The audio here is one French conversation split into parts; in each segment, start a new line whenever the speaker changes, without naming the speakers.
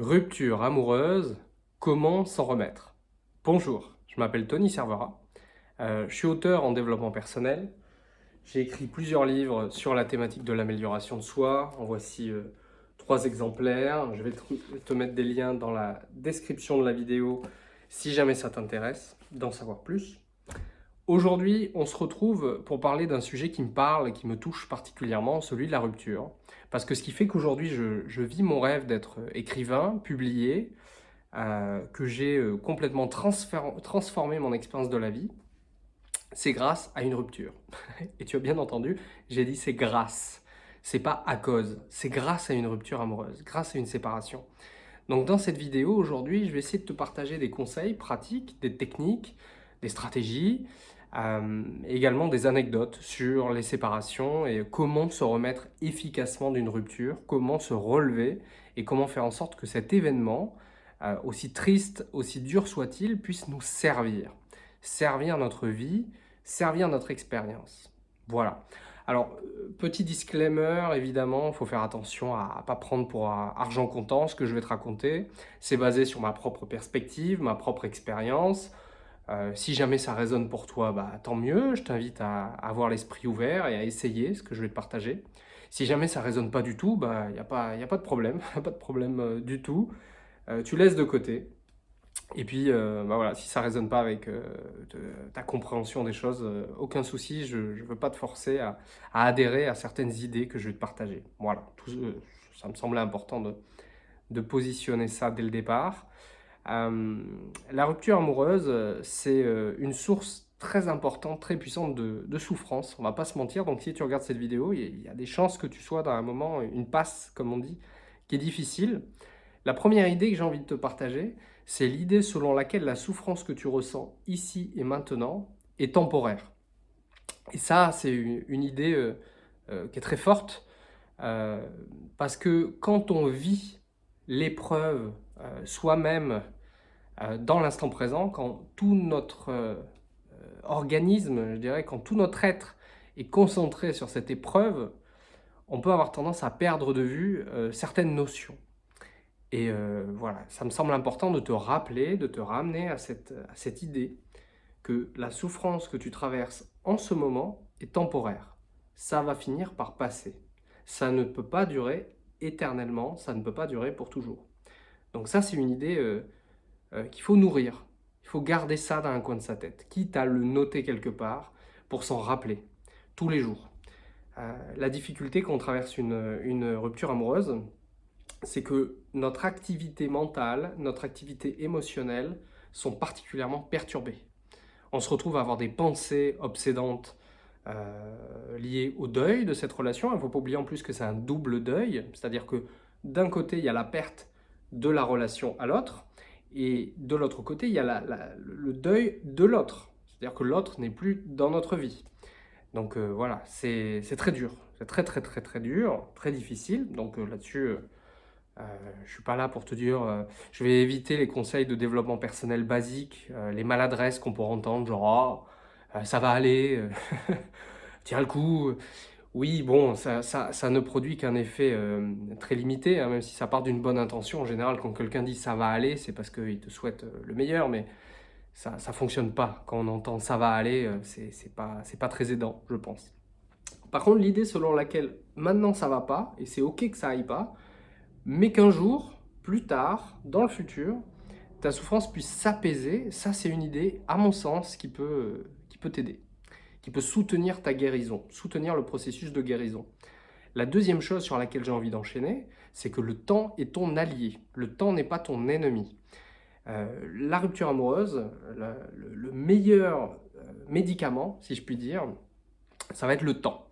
Rupture amoureuse, comment s'en remettre? Bonjour, je m'appelle Tony Servera, euh, je suis auteur en développement personnel, j'ai écrit plusieurs livres sur la thématique de l'amélioration de soi, en voici euh, trois exemplaires, je vais te mettre des liens dans la description de la vidéo si jamais ça t'intéresse d'en savoir plus. Aujourd'hui, on se retrouve pour parler d'un sujet qui me parle qui me touche particulièrement, celui de la rupture. Parce que ce qui fait qu'aujourd'hui, je, vis mon rêve d'être écrivain, publié, euh, que j'ai euh, complètement transformé mon expérience de la vie, c'est grâce à une rupture. Et tu as bien entendu, j'ai dit c'est grâce. C'est pas à cause, c'est grâce à une rupture amoureuse, grâce à une séparation. Donc dans cette vidéo, aujourd'hui, je vais essayer de te partager des conseils pratiques, des techniques, des stratégies, euh, également des anecdotes sur les séparations et comment se remettre efficacement d'une rupture, comment se relever et comment faire en sorte que cet événement, euh, aussi triste, aussi dur soit-il, puisse nous servir. Servir notre vie, servir notre expérience. Voilà. Alors, euh, petit disclaimer, évidemment, il faut faire attention à ne pas prendre pour argent comptant ce que je vais te raconter. C'est basé sur ma propre perspective, ma propre expérience. Euh, si jamais ça résonne pour toi, bah, tant mieux. Je t'invite à, avoir l'esprit ouvert et à essayer ce que je vais te partager. Si jamais ça résonne pas du tout, il bah, n'y a, pas, de problème, pas de problème euh, du tout. Euh, tu laisses de côté. Et puis, bah, voilà, si ça résonne pas avec ta compréhension des choses, aucun souci, je ne veux pas te forcer à, adhérer à certaines idées que je vais te partager. Voilà, ça me semblait important de positionner ça dès le départ. Euh, la rupture amoureuse, c'est euh, une source très importante, très puissante de, souffrance, on va pas se mentir, donc si tu regardes cette vidéo, il y, a des chances que tu sois dans un moment, une passe, comme on dit, qui est difficile. La première idée que j'ai envie de te partager, c'est l'idée selon laquelle la souffrance que tu ressens ici et maintenant est temporaire. Et ça, c'est une, idée euh, qui est très forte, parce que quand on vit l'épreuve soi-même euh, dans l'instant présent, quand tout notre euh, organisme, je dirais, quand tout notre être est concentré sur cette épreuve, on peut avoir tendance à perdre de vue euh, certaines notions. Et voilà, ça me semble important de te rappeler, de te ramener à cette, à cette idée que la souffrance que tu traverses en ce moment est temporaire. Ça va finir par passer. Ça ne peut pas durer éternellement, ça ne peut pas durer pour toujours. Donc ça, c'est une idée euh, qu'il faut nourrir. Il faut garder ça dans un coin de sa tête, quitte à le noter quelque part pour s'en rappeler tous les jours. Euh, la difficulté quand on traverse une, une rupture amoureuse, c'est que notre activité mentale, notre activité émotionnelle sont particulièrement perturbées. On se retrouve à avoir des pensées obsédantes euh, liées au deuil de cette relation. Il ne faut pas oublier en plus que c'est un double deuil, c'est-à-dire que d'un côté, il y a la perte de la relation à l'autre, et de l'autre côté, il y a le deuil de l'autre. C'est-à-dire que l'autre n'est plus dans notre vie. Donc euh, voilà, c'est très dur. C'est très très très très dur, très difficile. Donc euh, là-dessus, euh, je ne suis pas là pour te dire... je vais éviter les conseils de développement personnel basiques, les maladresses qu'on pourrait entendre, genre oh, ça va aller, tiens le coup ». Oui, bon, ça, ne produit qu'un effet euh, très limité, hein, même si ça part d'une bonne intention. En général, quand quelqu'un dit « ça va aller », c'est parce qu'il te souhaite euh, le meilleur, mais ça ne fonctionne pas. Quand on entend « ça va aller euh, c'est pas, pas très aidant, je pense. Par contre, l'idée selon laquelle maintenant ça va pas, et c'est ok que ça aille pas, mais qu'un jour, plus tard, dans le futur, ta souffrance puisse s'apaiser, ça c'est une idée, à mon sens, qui peut t'aider qui peut soutenir ta guérison, soutenir le processus de guérison. La deuxième chose sur laquelle j'ai envie d'enchaîner, c'est que le temps est ton allié. Le temps n'est pas ton ennemi. Euh, la rupture amoureuse, le, meilleur euh, médicament, si je puis dire, ça va être le temps.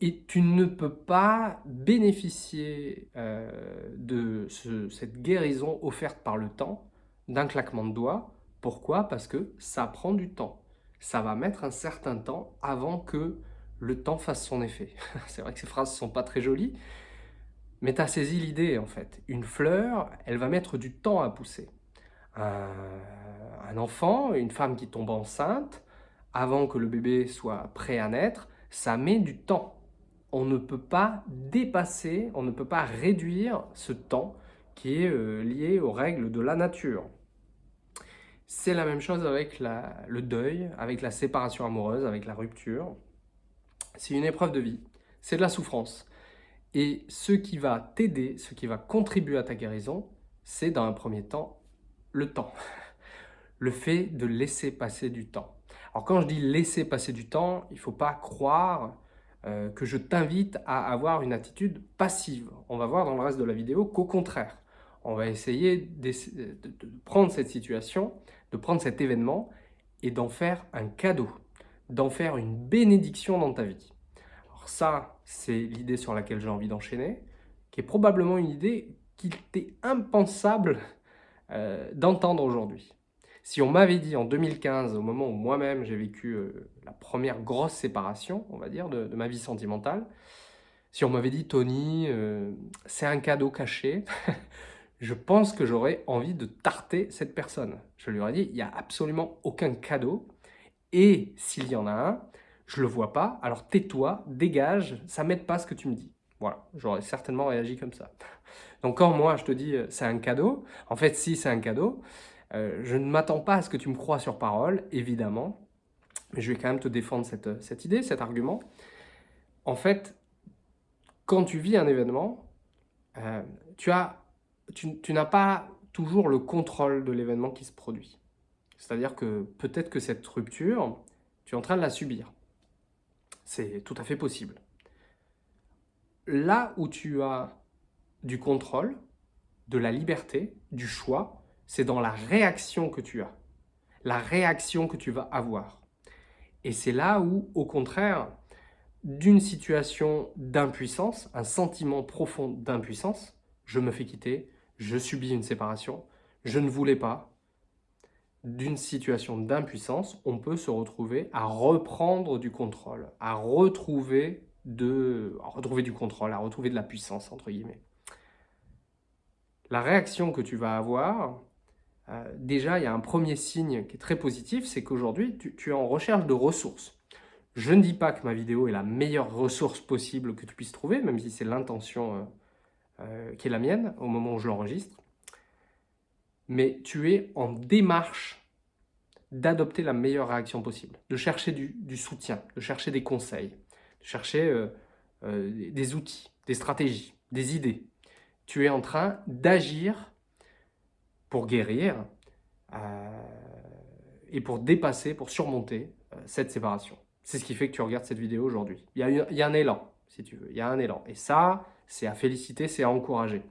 Et tu ne peux pas bénéficier euh, de cette guérison offerte par le temps d'un claquement de doigts. Pourquoi? Parce que ça prend du temps ça va mettre un certain temps avant que le temps fasse son effet. C'est vrai que ces phrases sont pas très jolies, mais tu as saisi l'idée en fait. Une fleur, elle va mettre du temps à pousser. Un, enfant, une femme qui tombe enceinte, avant que le bébé soit prêt à naître, ça met du temps. On ne peut pas dépasser, on ne peut pas réduire ce temps qui est euh, lié aux règles de la nature. C'est la même chose avec le deuil, avec la séparation amoureuse, avec la rupture. C'est une épreuve de vie, c'est de la souffrance. Et ce qui va t'aider, ce qui va contribuer à ta guérison, c'est dans un premier temps le temps. Le fait de laisser passer du temps. Alors quand je dis laisser passer du temps, il ne faut pas croire euh, que je t'invite à avoir une attitude passive. On va voir dans le reste de la vidéo qu'au contraire, on va essayer de prendre cette situation, de prendre cet événement et d'en faire un cadeau, d'en faire une bénédiction dans ta vie. Alors ça, c'est l'idée sur laquelle j'ai envie d'enchaîner, qui est probablement une idée qu'il t'est impensable euh, d'entendre aujourd'hui. Si on m'avait dit en 2015, au moment où moi-même j'ai vécu euh, la première grosse séparation, on va dire, de, ma vie sentimentale, si on m'avait dit « Tony, euh, c'est un cadeau caché », je pense que j'aurais envie de tarter cette personne. Je lui aurais dit « il n'y a absolument aucun cadeau, et s'il y en a un, je ne le vois pas, alors tais-toi, dégage, ça m'aide pas ce que tu me dis ». Voilà, j'aurais certainement réagi comme ça. Donc quand moi je te dis euh, « c'est un cadeau », en fait si c'est un cadeau, euh, je ne m'attends pas à ce que tu me crois sur parole, évidemment, mais je vais quand même te défendre cette, idée, cet argument. En fait, quand tu vis un événement, euh, tu n'as pas toujours le contrôle de l'événement qui se produit. C'est-à-dire que peut-être que cette rupture, tu es en train de la subir. C'est tout à fait possible. Là où tu as du contrôle, de la liberté, du choix, c'est dans la réaction que tu as, la réaction que tu vas avoir. Et c'est là où, au contraire, d'une situation d'impuissance, un sentiment profond d'impuissance, je me fais quitter, je subis une séparation, je ne voulais pas, d'une situation d'impuissance, on peut se retrouver à reprendre du contrôle, à retrouver, de, retrouver du contrôle, à retrouver de la puissance, entre guillemets. La réaction que tu vas avoir, euh, déjà, il y a un premier signe qui est très positif, c'est qu'aujourd'hui, tu, es en recherche de ressources. Je ne dis pas que ma vidéo est la meilleure ressource possible que tu puisses trouver, même si c'est l'intention euh, euh, qui est la mienne au moment où je l'enregistre. Mais tu es en démarche d'adopter la meilleure réaction possible, de chercher du, soutien, de chercher des conseils, de chercher des outils, des stratégies, des idées. Tu es en train d'agir pour guérir euh, et pour dépasser, pour surmonter euh, cette séparation. C'est ce qui fait que tu regardes cette vidéo aujourd'hui. Il, il, y a un élan, si tu veux. Il y a un élan. Et ça, c'est à féliciter, c'est à encourager.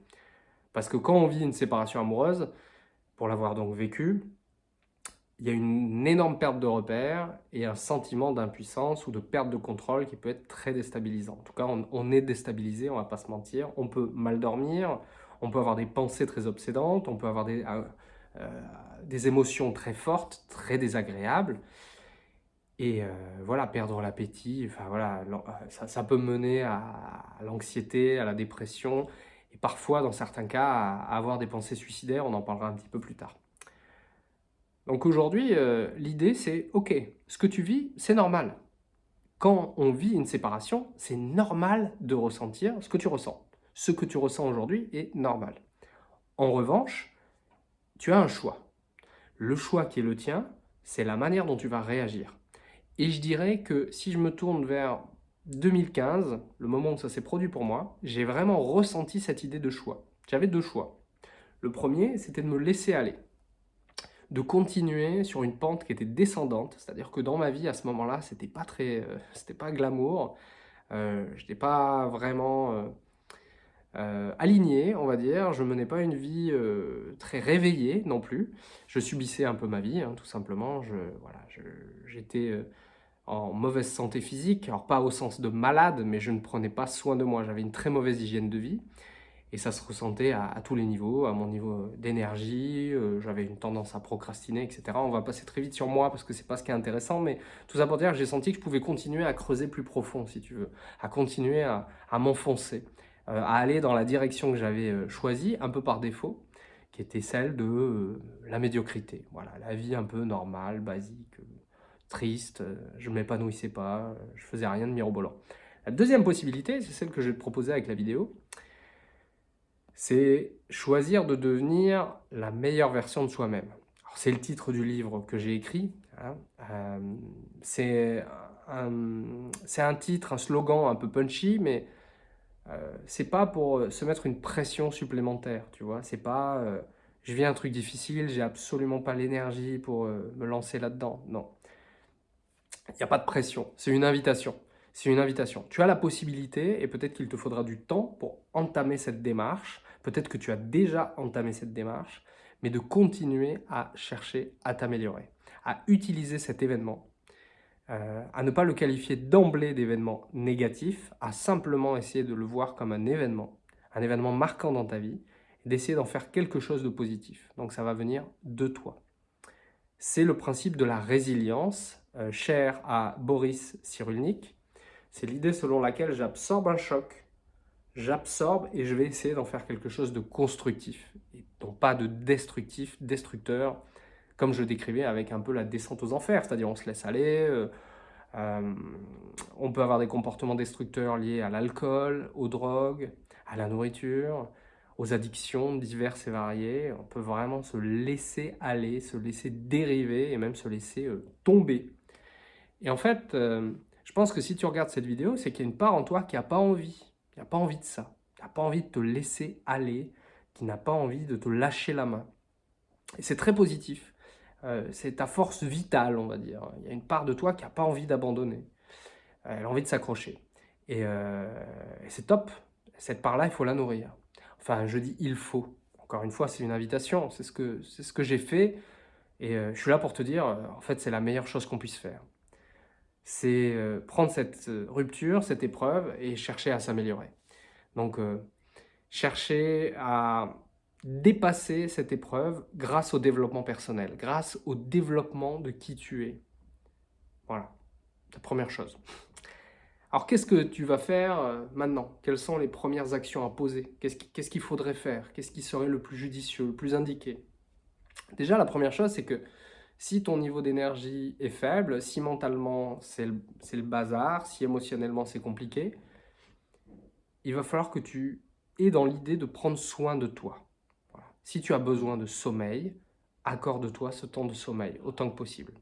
Parce que quand on vit une séparation amoureuse, pour l'avoir donc vécu, il y a une énorme perte de repères et un sentiment d'impuissance ou de perte de contrôle qui peut être très déstabilisant. En tout cas, on, est déstabilisé, on va pas se mentir. On peut mal dormir, on peut avoir des pensées très obsédantes, on peut avoir des, euh, euh, des émotions très fortes, très désagréables. Et euh, voilà, perdre l'appétit, enfin voilà, ça, peut mener à, l'anxiété, à la dépression, et parfois, dans certains cas, à, avoir des pensées suicidaires, on en parlera un petit peu plus tard. Donc aujourd'hui, l'idée c'est, ok, ce que tu vis, c'est normal. Quand on vit une séparation, c'est normal de ressentir ce que tu ressens ce que tu ressens aujourd'hui est normal. En revanche, tu as un choix. Le choix qui est le tien, c'est la manière dont tu vas réagir. Et je dirais que si je me tourne vers 2015, le moment où ça s'est produit pour moi, j'ai vraiment ressenti cette idée de choix. J'avais deux choix. Le premier, c'était de me laisser aller, de continuer sur une pente qui était descendante, c'est-à-dire que dans ma vie, à ce moment-là, c'était pas très, euh, pas glamour, euh, je n'étais pas vraiment euh, euh, aligné, on va dire. Je menais pas une vie très réveillée non plus. Je subissais un peu ma vie, hein, tout simplement. J'étais euh, en mauvaise santé physique, alors pas au sens de malade, mais je ne prenais pas soin de moi. J'avais une très mauvaise hygiène de vie. Et ça se ressentait à, tous les niveaux, à mon niveau d'énergie, j'avais une tendance à procrastiner, etc. On va passer très vite sur moi parce que c'est pas ce qui est intéressant, mais tout ça pour dire que j'ai senti que je pouvais continuer à creuser plus profond, si tu veux, à continuer à m'enfoncer. Euh, à aller dans la direction que j'avais euh, choisie, un peu par défaut, qui était celle de euh, la médiocrité. Voilà, la vie un peu normale, basique, triste, je ne m'épanouissais pas, je faisais rien de mirobolant. La deuxième possibilité, c'est celle que je vais te proposer avec la vidéo, c'est choisir de devenir la meilleure version de soi-même. C'est le titre du livre que j'ai écrit. Hein. Euh, c'est un, titre, un slogan un peu punchy, mais euh, c'est pas pour se mettre une pression supplémentaire, tu vois. C'est pas euh, je vis un truc difficile, j'ai absolument pas l'énergie pour me lancer là-dedans. Non. Il n'y a pas de pression, c'est une invitation. C'est une invitation. Tu as la possibilité, et peut-être qu'il te faudra du temps pour entamer cette démarche, peut-être que tu as déjà entamé cette démarche, mais de continuer à chercher à t'améliorer, à utiliser cet événement, euh, à ne pas le qualifier d'emblée d'événement négatif, à simplement essayer de le voir comme un événement, un événement marquant dans ta vie, d'essayer d'en faire quelque chose de positif. Donc ça va venir de toi. C'est le principe de la résilience, euh, cher à Boris Cyrulnik. C'est l'idée selon laquelle j'absorbe un choc, j'absorbe et je vais essayer d'en faire quelque chose de constructif, et non pas de destructif, destructeur, comme je décrivais avec un peu la descente aux enfers, c'est-à-dire on se laisse aller, euh, euh, on peut avoir des comportements destructeurs liés à l'alcool, aux drogues, à la nourriture, aux addictions diverses et variées, on peut vraiment se laisser aller, se laisser dériver et même se laisser tomber. Et en fait, je pense que si tu regardes cette vidéo, c'est qu'il y a une part en toi qui n'a pas envie, qui n'a pas envie de ça, qui n'a pas envie de te laisser aller, qui n'a pas envie de te lâcher la main. Et c'est très positif. Euh, c'est ta force vitale, on va dire. Il y a une part de toi qui n'a pas envie d'abandonner. Elle a envie de s'accrocher. Et, euh, c'est top. Cette part-là, il faut la nourrir. Enfin, je dis il faut. Encore une fois, c'est une invitation. C'est ce que, ce que j'ai fait. Et euh, je suis là pour te dire, en fait, c'est la meilleure chose qu'on puisse faire c'est euh, prendre cette euh, rupture, cette épreuve et chercher à s'améliorer. Donc, euh, chercher à dépasser cette épreuve grâce au développement personnel, grâce au développement de qui tu es. Voilà, la première chose. Alors, qu'est-ce que tu vas faire maintenant? Quelles sont les premières actions à poser? Qu'est-ce qu'il faudrait faire? Qu'est-ce qui serait le plus judicieux, le plus indiqué? Déjà, la première chose, c'est que si ton niveau d'énergie est faible, si mentalement c'est le, bazar, si émotionnellement c'est compliqué, il va falloir que tu aies dans l'idée de prendre soin de toi. Si tu as besoin de sommeil, accorde-toi ce temps de sommeil autant que possible.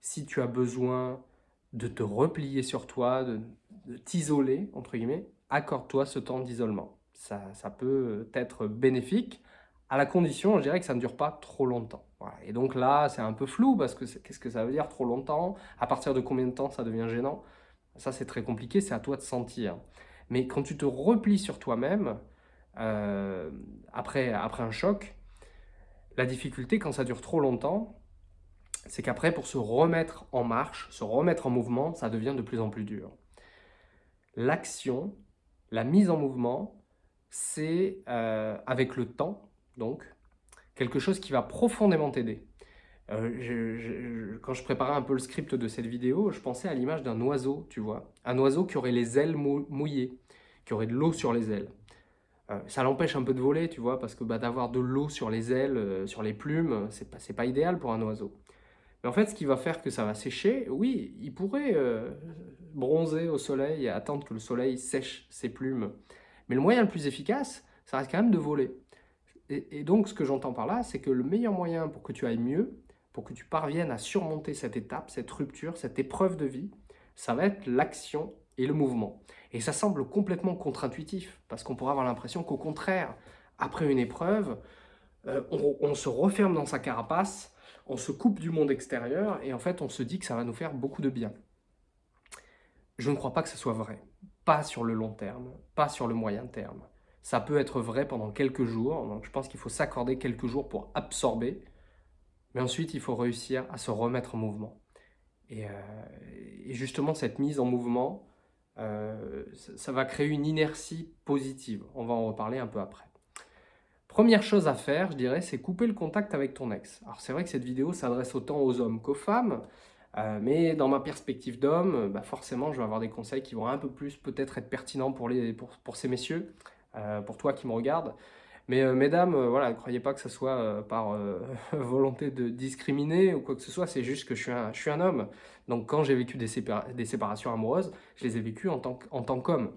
Si tu as besoin de te replier sur toi, de, t'isoler, entre guillemets, accorde-toi ce temps d'isolement. Ça, ça peut être bénéfique, à la condition, je dirais que ça ne dure pas trop longtemps. Et donc là, c'est un peu flou, parce que qu'est-ce que ça veut dire trop longtemps? À partir de combien de temps ça devient gênant? Ça, c'est très compliqué, c'est à toi de sentir. Mais quand tu te replies sur toi-même, euh, après, après un choc, la difficulté, quand ça dure trop longtemps, c'est qu'après, pour se remettre en marche, se remettre en mouvement, ça devient de plus en plus dur. L'action, la mise en mouvement, c'est euh, avec le temps, donc, quelque chose qui va profondément t'aider. Euh, quand je préparais un peu le script de cette vidéo, je pensais à l'image d'un oiseau, tu vois. Un oiseau qui aurait les ailes mouillées, qui aurait de l'eau sur les ailes. Euh, ça l'empêche un peu de voler, tu vois, parce que bah, d'avoir de l'eau sur les ailes, euh, sur les plumes, c'est pas, pas idéal pour un oiseau. Mais en fait, ce qui va faire que ça va sécher, oui, il pourrait bronzer au soleil et attendre que le soleil sèche ses plumes. Mais le moyen le plus efficace, ça reste quand même de voler. Et, donc, ce que j'entends par là, c'est que le meilleur moyen pour que tu ailles mieux, pour que tu parviennes à surmonter cette étape, cette rupture, cette épreuve de vie, ça va être l'action et le mouvement. Et ça semble complètement contre-intuitif, parce qu'on pourrait avoir l'impression qu'au contraire, après une épreuve, euh, on, se referme dans sa carapace, on se coupe du monde extérieur, et en fait, on se dit que ça va nous faire beaucoup de bien. Je ne crois pas que ce soit vrai. Pas sur le long terme, pas sur le moyen terme. Ça peut être vrai pendant quelques jours, donc je pense qu'il faut s'accorder quelques jours pour absorber, mais ensuite il faut réussir à se remettre en mouvement. Et, euh, justement cette mise en mouvement, euh, ça, va créer une inertie positive, on va en reparler un peu après. Première chose à faire, je dirais, c'est couper le contact avec ton ex. Alors c'est vrai que cette vidéo s'adresse autant aux hommes qu'aux femmes, euh, mais dans ma perspective d'homme, bah forcément je vais avoir des conseils qui vont un peu plus peut-être être pertinents pour, les, pour, pour ces messieurs, pour toi qui me regarde. Mais euh, mesdames, euh, voilà, ne croyez pas que ce soit par volonté de discriminer ou quoi que ce soit, c'est juste que je suis un, homme. Donc quand j'ai vécu des, séparations amoureuses, je les ai vécues en tant qu'homme.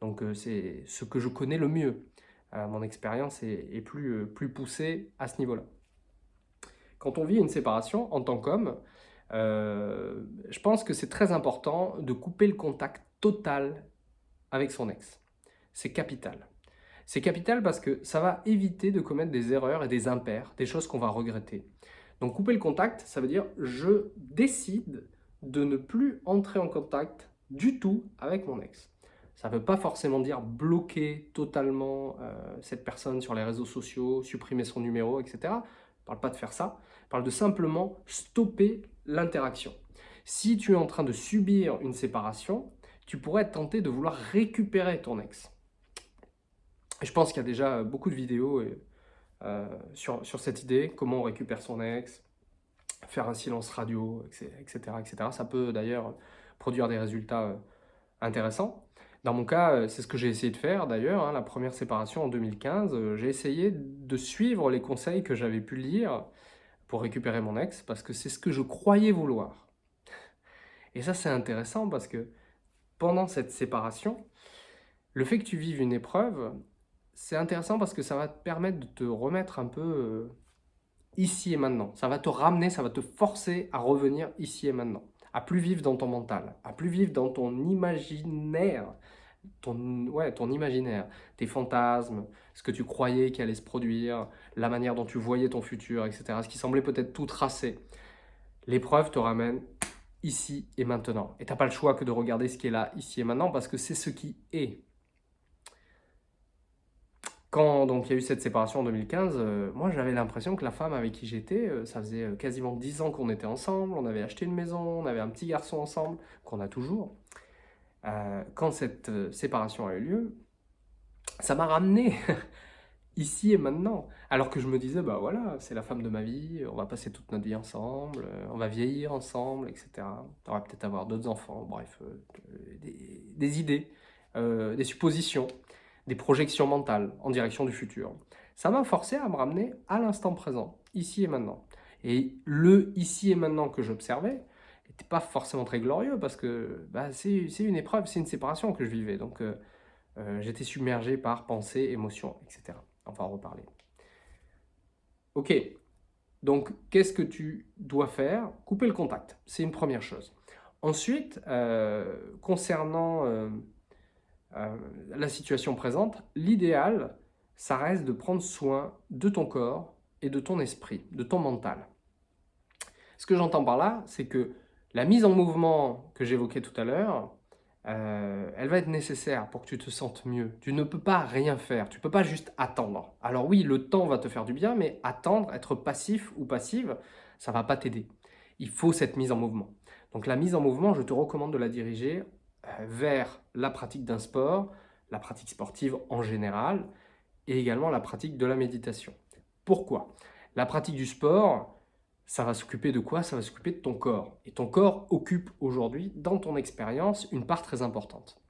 Donc c'est ce que je connais le mieux. mon expérience est, plus poussée à ce niveau-là. Quand on vit une séparation en tant qu'homme, je pense que c'est très important de couper le contact total avec son ex. C'est capital. C'est capital parce que ça va éviter de commettre des erreurs et des impairs, des choses qu'on va regretter. Donc couper le contact, ça veut dire je décide de ne plus entrer en contact du tout avec mon ex. Ça ne veut pas forcément dire bloquer totalement euh, cette personne sur les réseaux sociaux, supprimer son numéro, etc. Je ne parle pas de faire ça, je parle de simplement stopper l'interaction. Si tu es en train de subir une séparation, tu pourrais être tenté de vouloir récupérer ton ex. Je pense qu'il y a déjà beaucoup de vidéos euh, sur, sur cette idée, comment on récupère son ex, faire un silence radio, etc. etc. Ça peut d'ailleurs produire des résultats euh, intéressants. Dans mon cas, euh, c'est ce que j'ai essayé de faire d'ailleurs, hein, la première séparation en 2015, euh, j'ai essayé de suivre les conseils que j'avais pu lire pour récupérer mon ex, parce que c'est ce que je croyais vouloir. Et ça c'est intéressant parce que pendant cette séparation, le fait que tu vives une épreuve, c'est intéressant parce que ça va te permettre de te remettre un peu ici et maintenant. Ça va te ramener, ça va te forcer à revenir ici et maintenant. À plus vivre dans ton mental, à plus vivre dans ton imaginaire, ton, ouais, ton imaginaire, tes fantasmes, ce que tu croyais qui allait se produire, la manière dont tu voyais ton futur, etc. Ce qui semblait peut-être tout tracé. L'épreuve te ramène ici et maintenant. Et tu n'as pas le choix que de regarder ce qui est là, ici et maintenant, parce que c'est ce qui est. Quand donc, il y a eu cette séparation en 2015, euh, moi j'avais l'impression que la femme avec qui j'étais, euh, ça faisait euh, quasiment 10 ans qu'on était ensemble, on avait acheté une maison, on avait un petit garçon ensemble, qu'on a toujours. quand cette séparation a eu lieu, ça m'a ramené ici et maintenant. Alors que je me disais, bah voilà, c'est la femme de ma vie, on va passer toute notre vie ensemble, on va vieillir ensemble, etc. On va peut-être avoir d'autres enfants, bref, des, des, idées, des suppositions des projections mentales en direction du futur. Ça m'a forcé à me ramener à l'instant présent, ici et maintenant. Et le ici et maintenant que j'observais n'était pas forcément très glorieux parce que bah, c'est une épreuve, c'est une séparation que je vivais. Donc euh, euh, j'étais submergé par pensées, émotions, etc. On va en reparler. Ok, donc qu'est-ce que tu dois faire? Couper le contact, c'est une première chose. Ensuite, euh, concernant euh, la situation présente, l'idéal, ça reste de prendre soin de ton corps et de ton esprit, de ton mental. Ce que j'entends par là, c'est que la mise en mouvement que j'évoquais tout à l'heure, euh, elle va être nécessaire pour que tu te sentes mieux. Tu ne peux pas rien faire, tu ne peux pas juste attendre. Alors oui, le temps va te faire du bien, mais attendre, être passif ou passive, ça ne va pas t'aider. Il faut cette mise en mouvement. Donc la mise en mouvement, je te recommande de la diriger vers la pratique d'un sport, la pratique sportive en général, et également la pratique de la méditation. Pourquoi? La pratique du sport, ça va s'occuper de quoi? Ça va s'occuper de ton corps. Et ton corps occupe aujourd'hui, dans ton expérience, une part très importante.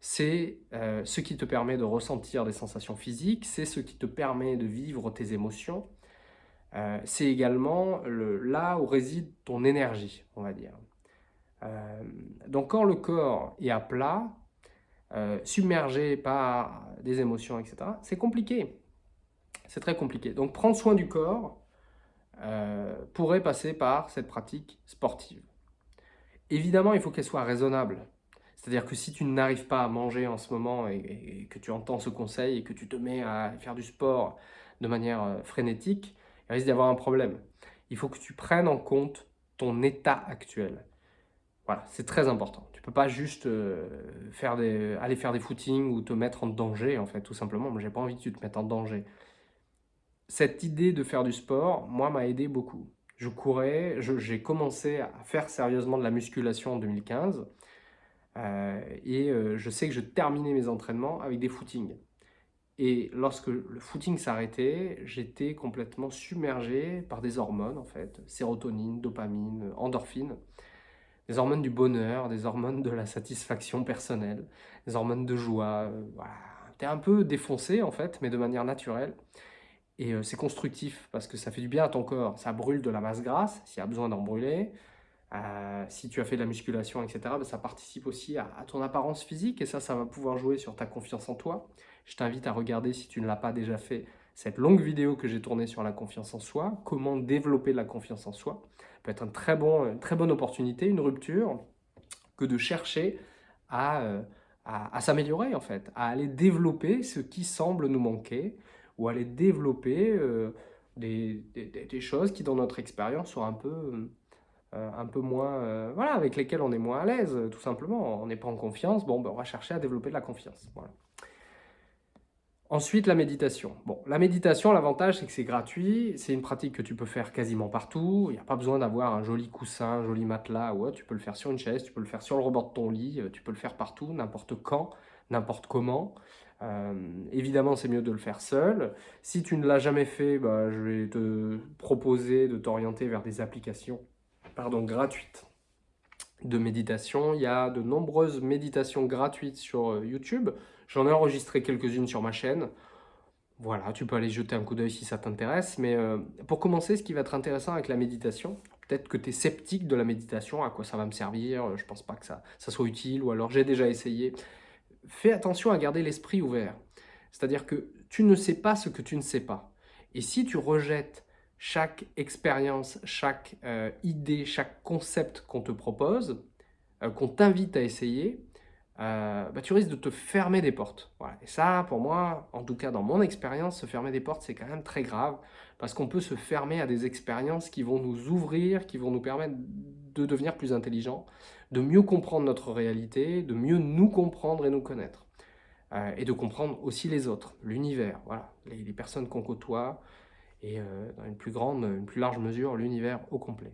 C'est euh, ce qui te permet de ressentir des sensations physiques, c'est ce qui te permet de vivre tes émotions, euh, c'est également le, là où réside ton énergie, on va dire. Euh, donc quand le corps est à plat, euh, submergé par des émotions, etc., c'est compliqué. C'est très compliqué. Donc prendre soin du corps euh, pourrait passer par cette pratique sportive. Évidemment, il faut qu'elle soit raisonnable. C'est-à-dire que si tu n'arrives pas à manger en ce moment et, que tu entends ce conseil et que tu te mets à faire du sport de manière frénétique, il risque d'y avoir un problème. Il faut que tu prennes en compte ton état actuel. Voilà, c'est très important. Tu peux pas juste euh, faire aller faire des footings ou te mettre en danger, en fait, tout simplement. Moi, j'ai pas envie que tu te mettes en danger. Cette idée de faire du sport, moi, m'a aidé beaucoup. Je courais, j'ai commencé à faire sérieusement de la musculation en 2015. Euh, et euh, je sais que je terminais mes entraînements avec des footings. Et lorsque le footing s'arrêtait, j'étais complètement submergé par des hormones, en fait, sérotonine, dopamine, endorphine des hormones du bonheur, des hormones de la satisfaction personnelle, des hormones de joie. Euh, voilà. Tu es un peu défoncé en fait, mais de manière naturelle. Et euh, c'est constructif parce que ça fait du bien à ton corps. Ça brûle de la masse grasse s'il y a besoin d'en brûler. Euh, si tu as fait de la musculation, etc., ben, ça participe aussi à, ton apparence physique et ça, ça va pouvoir jouer sur ta confiance en toi. je t'invite à regarder si tu ne l'as pas déjà fait cette longue vidéo que j'ai tournée sur la confiance en soi, comment développer la confiance en soi. Peut être une très, très bonne opportunité, une rupture, que de chercher à, euh, à, s'améliorer en fait, à aller développer ce qui semble nous manquer ou aller développer euh, des, des, choses qui dans notre expérience sont un peu, euh, un peu moins, voilà, avec lesquelles on est moins à l'aise tout simplement. On n'est pas en confiance, bon, ben, on va chercher à développer de la confiance. Voilà. Ensuite, la méditation. Bon, la méditation, l'avantage, c'est que c'est gratuit. C'est une pratique que tu peux faire quasiment partout. Il n'y a pas besoin d'avoir un joli coussin, un joli matelas. Ouais, tu peux le faire sur une chaise, tu peux le faire sur le rebord de ton lit, euh, tu peux le faire partout, n'importe quand, n'importe comment. Euh, évidemment, c'est mieux de le faire seul. Si tu ne l'as jamais fait, bah, je vais te proposer de t'orienter vers des applications pardon, gratuites de méditation. Il y a de nombreuses méditations gratuites sur euh, YouTube. J'en ai enregistré quelques-unes sur ma chaîne. Voilà, tu peux aller jeter un coup d'œil si ça t'intéresse. Mais euh, pour commencer, ce qui va être intéressant avec la méditation, peut-être que tu es sceptique de la méditation, à quoi ça va me servir, je pense pas que ça, ça soit utile, ou alors j'ai déjà essayé. Fais attention à garder l'esprit ouvert. C'est-à-dire que tu ne sais pas ce que tu ne sais pas. Et si tu rejettes chaque expérience, chaque euh, idée, chaque concept qu'on te propose, euh, qu'on t'invite à essayer, euh, bah, tu risques de te fermer des portes. Et ça, pour moi, en tout cas dans mon expérience, se fermer des portes, c'est quand même très grave, parce qu'on peut se fermer à des expériences qui vont nous ouvrir, qui vont nous permettre de devenir plus intelligents, de mieux comprendre notre réalité, de mieux nous comprendre et nous connaître. Euh, et de comprendre aussi les autres, l'univers, voilà, les, personnes qu'on côtoie, et euh, dans une plus grande, une plus large mesure, l'univers au complet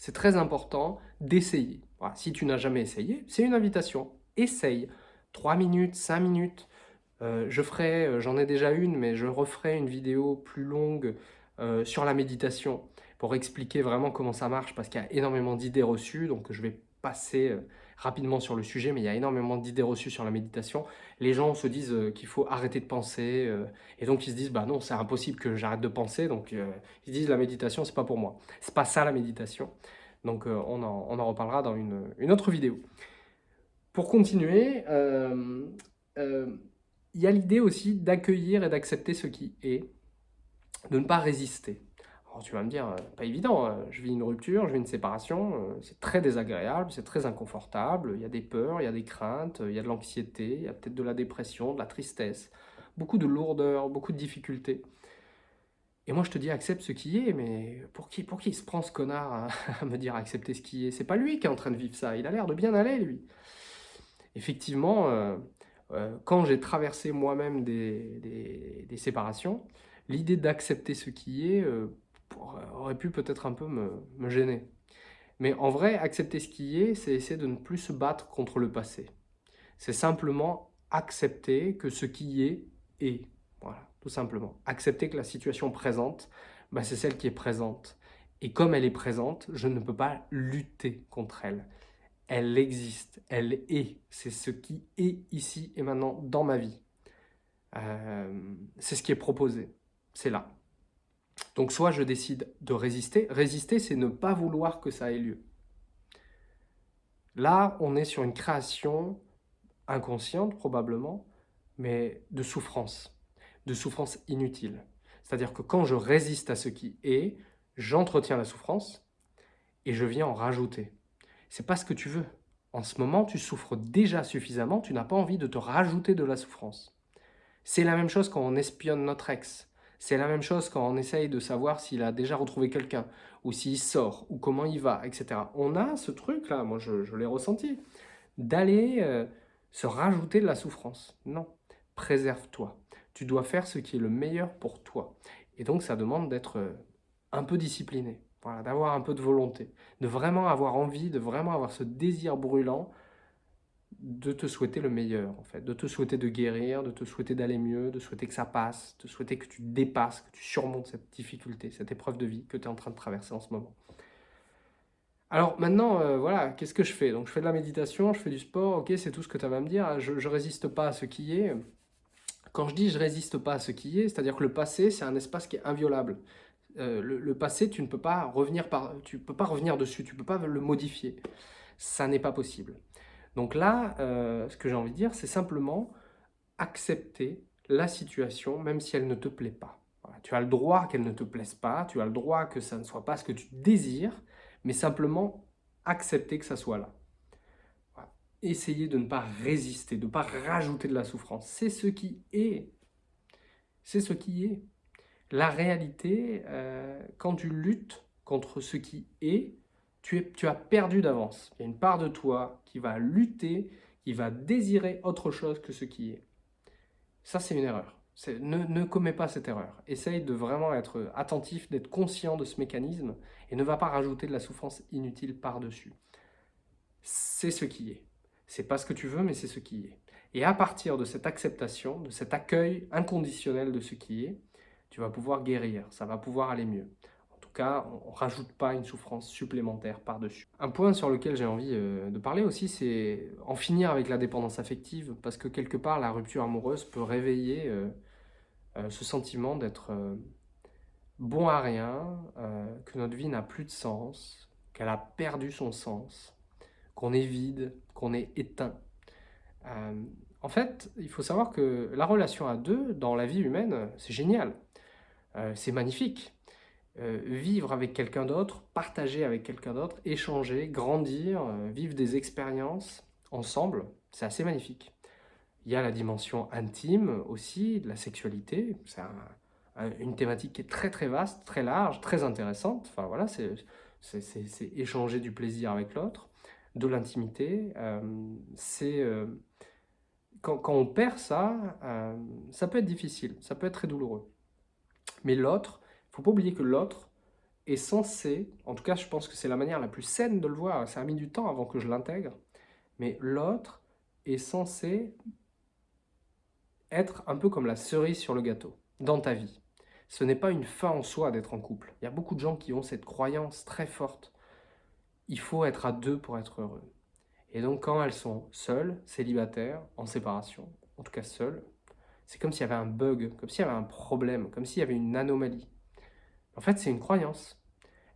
c'est très important d'essayer. Si tu n'as jamais essayé, c'est une invitation. Essaye. 3 minutes, 5 minutes. Euh, je ferai, euh, j'en ai déjà une, mais je referai une vidéo plus longue euh, sur la méditation pour expliquer vraiment comment ça marche parce qu'il y a énormément d'idées reçues. Donc je vais passer rapidement sur le sujet, mais il y a énormément d'idées reçues sur la méditation. Les gens se disent qu'il faut arrêter de penser, et donc ils se disent, bah non, c'est impossible que j'arrête de penser, donc ils disent, la méditation, c'est pas pour moi. C'est pas ça la méditation. Donc on en, on, en, reparlera dans une, une, autre vidéo. Pour continuer, il y a l'idée aussi d'accueillir et d'accepter ce qui est, de ne pas résister. Alors tu vas me dire, euh, pas évident, hein. je vis une rupture, je vis une séparation, euh, c'est très désagréable, c'est très inconfortable, il y a des peurs, il y a des craintes, il y a de l'anxiété, il y a peut-être de la dépression, de la tristesse, beaucoup de lourdeur, beaucoup de difficultés. Et moi je te dis accepte ce qui est, mais pour qui, pour qui se prend ce connard à, me dire accepter ce qui est? C'est pas lui qui est en train de vivre ça, il a l'air de bien aller lui. Effectivement, euh, quand j'ai traversé moi-même des, des, séparations, l'idée d'accepter ce qui est, aurait pu peut-être un peu me, gêner. Mais en vrai, accepter ce qui est, c'est essayer de ne plus se battre contre le passé. C'est simplement accepter que ce qui est, est. Voilà, tout simplement. Accepter que la situation présente, bah, c'est celle qui est présente. Et comme elle est présente, je ne peux pas lutter contre elle. Elle existe, elle est. C'est ce qui est ici et maintenant dans ma vie. Euh, c'est ce qui est proposé. C'est là. Donc soit je décide de résister. Résister, c'est ne pas vouloir que ça ait lieu. Là, on est sur une création inconsciente probablement, mais de souffrance, de souffrance inutile. C'est-à-dire que quand je résiste à ce qui est, j'entretiens la souffrance et je viens en rajouter. C'est pas ce que tu veux. En ce moment, tu souffres déjà suffisamment, tu n'as pas envie de te rajouter de la souffrance. C'est la même chose quand on espionne notre ex. C'est la même chose quand on essaye de savoir s'il a déjà retrouvé quelqu'un, ou s'il sort, ou comment il va, etc. On a ce truc-là, moi je, l'ai ressenti, d'aller euh, se rajouter de la souffrance. Non, préserve-toi. Tu dois faire ce qui est le meilleur pour toi. Et donc ça demande d'être euh, un peu discipliné, voilà, d'avoir un peu de volonté, de vraiment avoir envie, de vraiment avoir ce désir brûlant de te souhaiter le meilleur, en fait, de te souhaiter de guérir, de te souhaiter d'aller mieux, de souhaiter que ça passe, de souhaiter que tu dépasses, que tu surmontes cette difficulté, cette épreuve de vie que tu es en train de traverser en ce moment. Alors maintenant, euh, voilà, qu'est-ce que je fais? Donc je fais de la méditation, je fais du sport, ok, c'est tout ce que tu vas me dire, je, ne résiste pas à ce qui est. Quand je dis je résiste pas à ce qui est, c'est-à-dire que le passé, c'est un espace qui est inviolable. Euh, le, passé, tu ne peux pas revenir par, tu peux pas revenir dessus, tu peux pas le modifier. Ça n'est pas possible. Donc là, euh, ce que j'ai envie de dire, c'est simplement accepter la situation même si elle ne te plaît pas. tu as le droit qu'elle ne te plaise pas, tu as le droit que ça ne soit pas ce que tu désires, mais simplement accepter que ça soit là. Essayer de ne pas résister, de ne pas rajouter de la souffrance. C'est ce qui est. C'est ce qui est. La réalité, euh, quand tu luttes contre ce qui est, tu, as perdu d'avance. Il y a une part de toi qui va lutter, qui va désirer autre chose que ce qui est. Ça, c'est une erreur. Ne, ne commets pas cette erreur. Essaye de vraiment être attentif, d'être conscient de ce mécanisme et ne va pas rajouter de la souffrance inutile par-dessus. C'est ce qui est. C'est pas ce que tu veux, mais c'est ce qui est. Et à partir de cette acceptation, de cet accueil inconditionnel de ce qui est, tu vas pouvoir guérir, ça va pouvoir aller mieux. En tout cas, on ne rajoute pas une souffrance supplémentaire par-dessus. Un point sur lequel j'ai envie euh, de parler aussi, c'est en finir avec la dépendance affective, parce que quelque part, la rupture amoureuse peut réveiller euh, euh, ce sentiment d'être bon à rien, que notre vie n'a plus de sens, qu'elle a perdu son sens, qu'on est vide, qu'on est éteint. en fait, il faut savoir que la relation à deux, dans la vie humaine, c'est génial. c'est magnifique. vivre avec quelqu'un d'autre, partager avec quelqu'un d'autre, échanger, grandir, vivre des expériences ensemble, c'est assez magnifique. Il y a la dimension intime aussi, de la sexualité. C'est une thématique qui est très très vaste, très large, très intéressante. Enfin voilà, c'est échanger du plaisir avec l'autre, de l'intimité. Euh, c'est euh, quand, on perd ça, euh, ça peut être difficile, ça peut être très douloureux. Mais l'autre, il ne faut pas oublier que l'autre est censé, en tout cas je pense que c'est la manière la plus saine de le voir, ça a mis du temps avant que je l'intègre, mais l'autre est censé être un peu comme la cerise sur le gâteau dans ta vie. Ce n'est pas une fin en soi d'être en couple. Il y a beaucoup de gens qui ont cette croyance très forte. Il faut être à deux pour être heureux. Et donc quand elles sont seules, célibataires, en séparation, en tout cas seules, c'est comme s'il y avait un bug, comme s'il y avait un problème, comme s'il y avait une anomalie. En fait, c'est une croyance.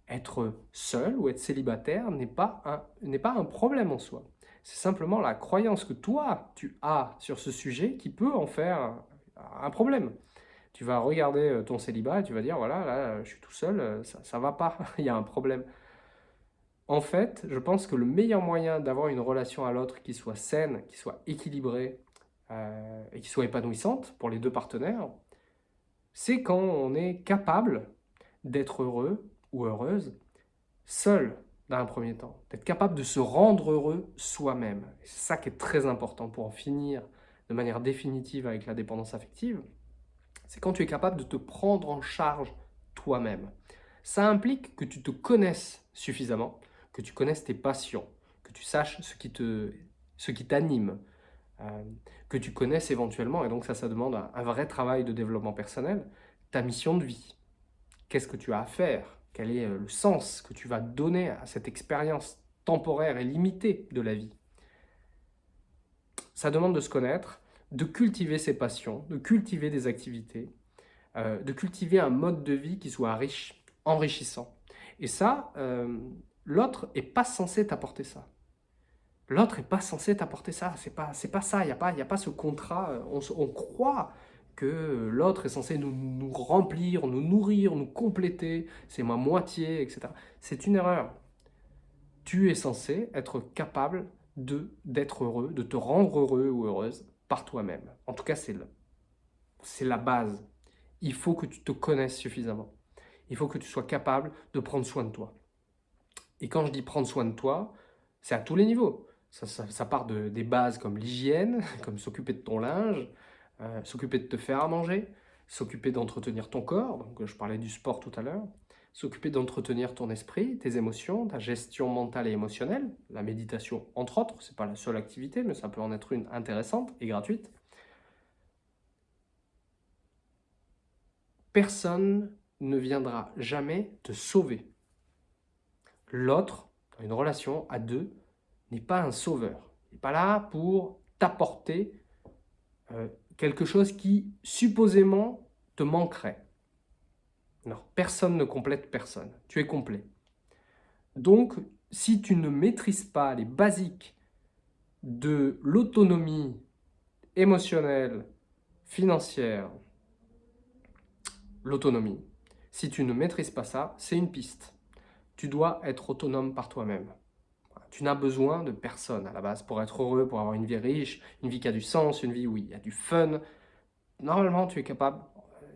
Être seul ou être célibataire n'est pas, un, pas un problème en soi. C'est simplement la croyance que toi, tu as sur ce sujet qui peut en faire un problème. Tu vas regarder euh, ton célibat et tu vas dire, voilà, là, je suis tout seul, euh, ça ne va pas, il y a un problème. En fait, je pense que le meilleur moyen d'avoir une relation à l'autre qui soit saine, qui soit équilibrée euh, et qui soit épanouissante pour les deux partenaires, c'est quand on est capable d'être heureux ou heureuse seul dans un premier temps, d'être capable de se rendre heureux soi-même. C'est ça qui est très important pour en finir de manière définitive avec la dépendance affective, c'est quand tu es capable de te prendre en charge toi-même. Ça implique que tu te connaisses suffisamment, que tu connaisses tes passions, que tu saches ce qui t'anime, euh, que tu connaisses éventuellement, et donc ça, ça demande un vrai travail de développement personnel, ta mission de vie. Qu'est-ce que tu as à faire? Quel est euh, le sens que tu vas donner à cette expérience temporaire et limitée de la vie? Ça demande de se connaître, de cultiver ses passions, de cultiver des activités, euh, de cultiver un mode de vie qui soit riche, enrichissant. Et ça, l'autre n'est pas censé t'apporter ça. L'autre n'est pas censé t'apporter ça, c'est pas, pas ça, il n'y a, pas, a pas ce contrat, on, croit que l'autre est censé nous, remplir, nous nourrir, nous compléter, c'est ma moitié, etc. C'est une erreur. Tu es censé être capable d'être heureux, de te rendre heureux ou heureuse par toi-même. En tout cas, c'est la base. Il faut que tu te connaisses suffisamment. Il faut que tu sois capable de prendre soin de toi. Et quand je dis prendre soin de toi, c'est à tous les niveaux. Ça, part de, des bases comme l'hygiène, comme s'occuper de ton linge, euh, s'occuper de te faire à manger, s'occuper d'entretenir ton corps, donc je parlais du sport tout à l'heure, s'occuper d'entretenir ton esprit, tes émotions, ta gestion mentale et émotionnelle, la méditation entre autres, c'est pas la seule activité, mais ça peut en être une intéressante et gratuite. Personne ne viendra jamais te sauver. L'autre, dans une relation à deux, n'est pas un sauveur. Il n'est pas là pour t'apporter euh, quelque chose qui supposément te manquerait. Personne ne complète personne. Tu es complet. Donc, si tu ne maîtrises pas les basiques de l'autonomie émotionnelle, financière, l'autonomie. Si tu ne maîtrises pas ça, c'est une piste. Tu dois être autonome par toi-même. Tu n'as besoin de personne à la base pour être heureux, pour avoir une vie riche, une vie qui a du sens, une vie où il y a du fun. Normalement, tu es capable,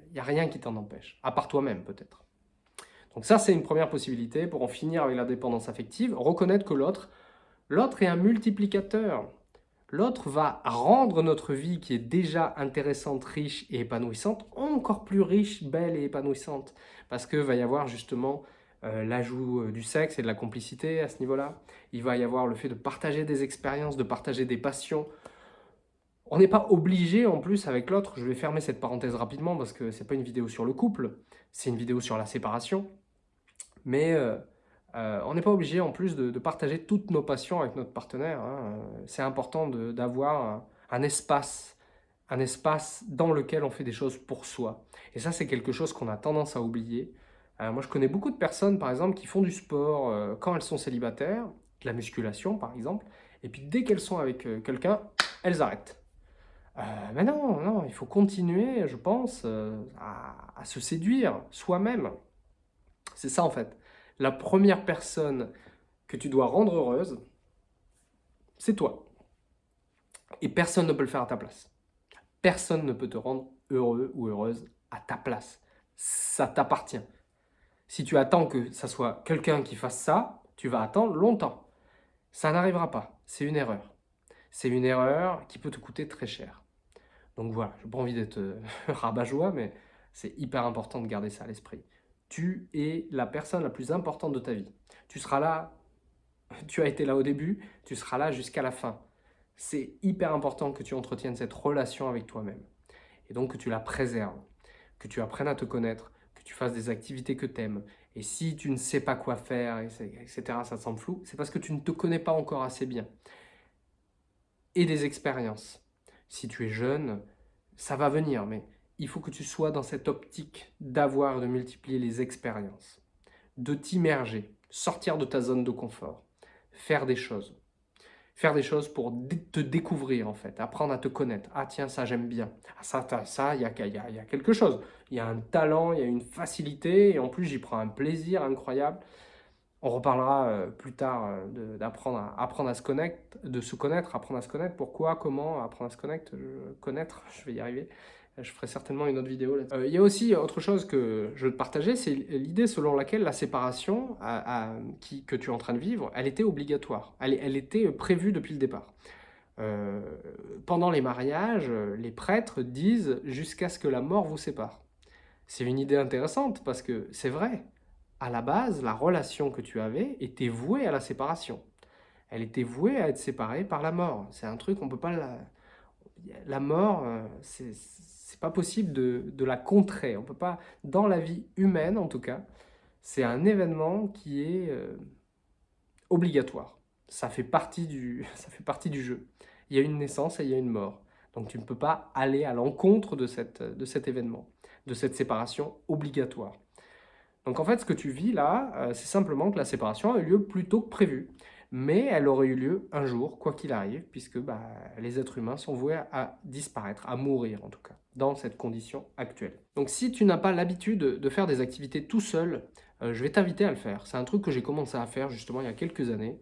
il n'y a rien qui t'en empêche, à part toi-même peut-être. Donc ça, c'est une première possibilité pour en finir avec la dépendance affective, reconnaître que l'autre, l'autre est un multiplicateur. L'autre va rendre notre vie qui est déjà intéressante, riche et épanouissante, encore plus riche, belle et épanouissante. Parce que va y avoir justement euh, l'ajout euh, du sexe et de la complicité à ce niveau-là. Il va y avoir le fait de partager des expériences, de partager des passions. On n'est pas obligé en plus avec l'autre, je vais fermer cette parenthèse rapidement parce que ce n'est pas une vidéo sur le couple, c'est une vidéo sur la séparation. Mais euh, on n'est pas obligé en plus de, partager toutes nos passions avec notre partenaire. Hein. C'est important d'avoir un espace un espace dans lequel on fait des choses pour soi. Et ça, c'est quelque chose qu'on a tendance à oublier. Euh, moi, je connais beaucoup de personnes, par exemple, qui font du sport euh, quand elles sont célibataires, de la musculation, par exemple, et puis dès qu'elles sont avec euh, quelqu'un, elles arrêtent. mais non, non, il faut continuer, je pense, à, se séduire soi-même. C'est ça, en fait. La première personne que tu dois rendre heureuse, c'est toi. Et personne ne peut le faire à ta place. Personne ne peut te rendre heureux ou heureuse à ta place. Ça t'appartient. Si tu attends que ça soit quelqu'un qui fasse ça, tu vas attendre longtemps. Ça n'arrivera pas. C'est une erreur. C'est une erreur qui peut te coûter très cher. Donc voilà, je n'ai pas envie d'être euh, rabat-joie, mais c'est hyper important de garder ça à l'esprit. Tu es la personne la plus importante de ta vie. Tu seras là, tu as été là au début, tu seras là jusqu'à la fin. C'est hyper important que tu entretiennes cette relation avec toi-même. Et donc que tu la préserves, que tu apprennes à te connaître, tu fasses des activités que tu aimes. Et si tu ne sais pas quoi faire, etc., ça te semble flou, c'est parce que tu ne te connais pas encore assez bien. Et des expériences. Si tu es jeune, ça va venir, mais il faut que tu sois dans cette optique d'avoir, de multiplier les expériences, de t'immerger, sortir de ta zone de confort, faire des choses faire des choses pour te découvrir en fait, apprendre à te connaître. Ah tiens, ça j'aime bien. Ah, ça, ça, il y a, y, a, quelque chose. Il y a un talent, il y a une facilité, et en plus j'y prends un plaisir incroyable. On reparlera euh, plus tard euh, d'apprendre à, apprendre à se connaître, de se connaître, apprendre à se connaître. Pourquoi, comment, apprendre à se connaître, connaître, je vais y arriver. Je ferai certainement une autre vidéo là-dessus. Euh, il y a aussi autre chose que je veux te partager, c'est l'idée selon laquelle la séparation que tu es en train de vivre, elle était obligatoire. Elle, était prévue depuis le départ. Euh, pendant les mariages, les prêtres disent « jusqu'à ce que la mort vous sépare ». C'est une idée intéressante parce que c'est vrai. À la base, la relation que tu avais était vouée à la séparation. Elle était vouée à être séparée par la mort. C'est un truc, on peut pas la... La mort, euh, c'est c'est pas possible de, la contrer. On peut pas, dans la vie humaine en tout cas, c'est un événement qui est euh, obligatoire. Ça fait, partie du, ça fait partie du jeu. Il y a une naissance et il y a une mort. Donc tu ne peux pas aller à l'encontre de, de cet événement, de cette séparation obligatoire. Donc en fait, ce que tu vis là, euh, c'est simplement que la séparation a eu lieu plus tôt que prévu mais elle aurait eu lieu un jour, quoi qu'il arrive, puisque bah, les êtres humains sont voués à disparaître, à mourir en tout cas, dans cette condition actuelle. Donc si tu n'as pas l'habitude de faire des activités tout seul, euh, je vais t'inviter à le faire. C'est un truc que j'ai commencé à faire justement il y a quelques années.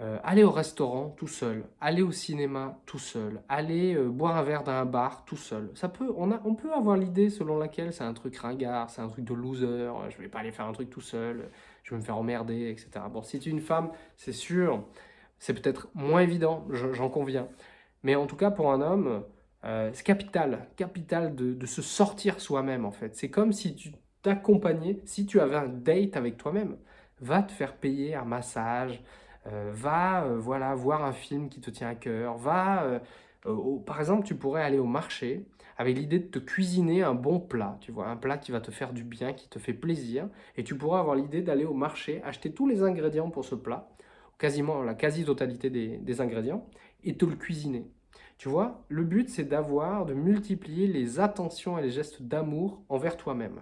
Euh, aller au restaurant tout seul, aller au cinéma tout seul, aller euh, boire un verre dans un bar tout seul. Ça peut, on, a, on peut avoir l'idée selon laquelle c'est un truc ringard, c'est un truc de loser, je vais pas aller faire un truc tout seul, je vais me faire emmerder, etc. Bon, si tu es une femme, c'est sûr, c'est peut-être moins évident, j'en conviens. Mais en tout cas, pour un homme, euh, c'est capital, capital de, se sortir soi-même en fait. C'est comme si tu t'accompagnais, si tu avais un date avec toi-même, va te faire payer un massage, euh, va euh, voilà, voir un film qui te tient à cœur, va, euh, par exemple, tu pourrais aller au marché avec l'idée de te cuisiner un bon plat, tu vois, un plat qui va te faire du bien, qui te fait plaisir, et tu pourrais avoir l'idée d'aller au marché, acheter tous les ingrédients pour ce plat, quasiment la quasi-totalité des, des ingrédients, et te le cuisiner. Tu vois, le but c'est d'avoir, de multiplier les attentions et les gestes d'amour envers toi-même.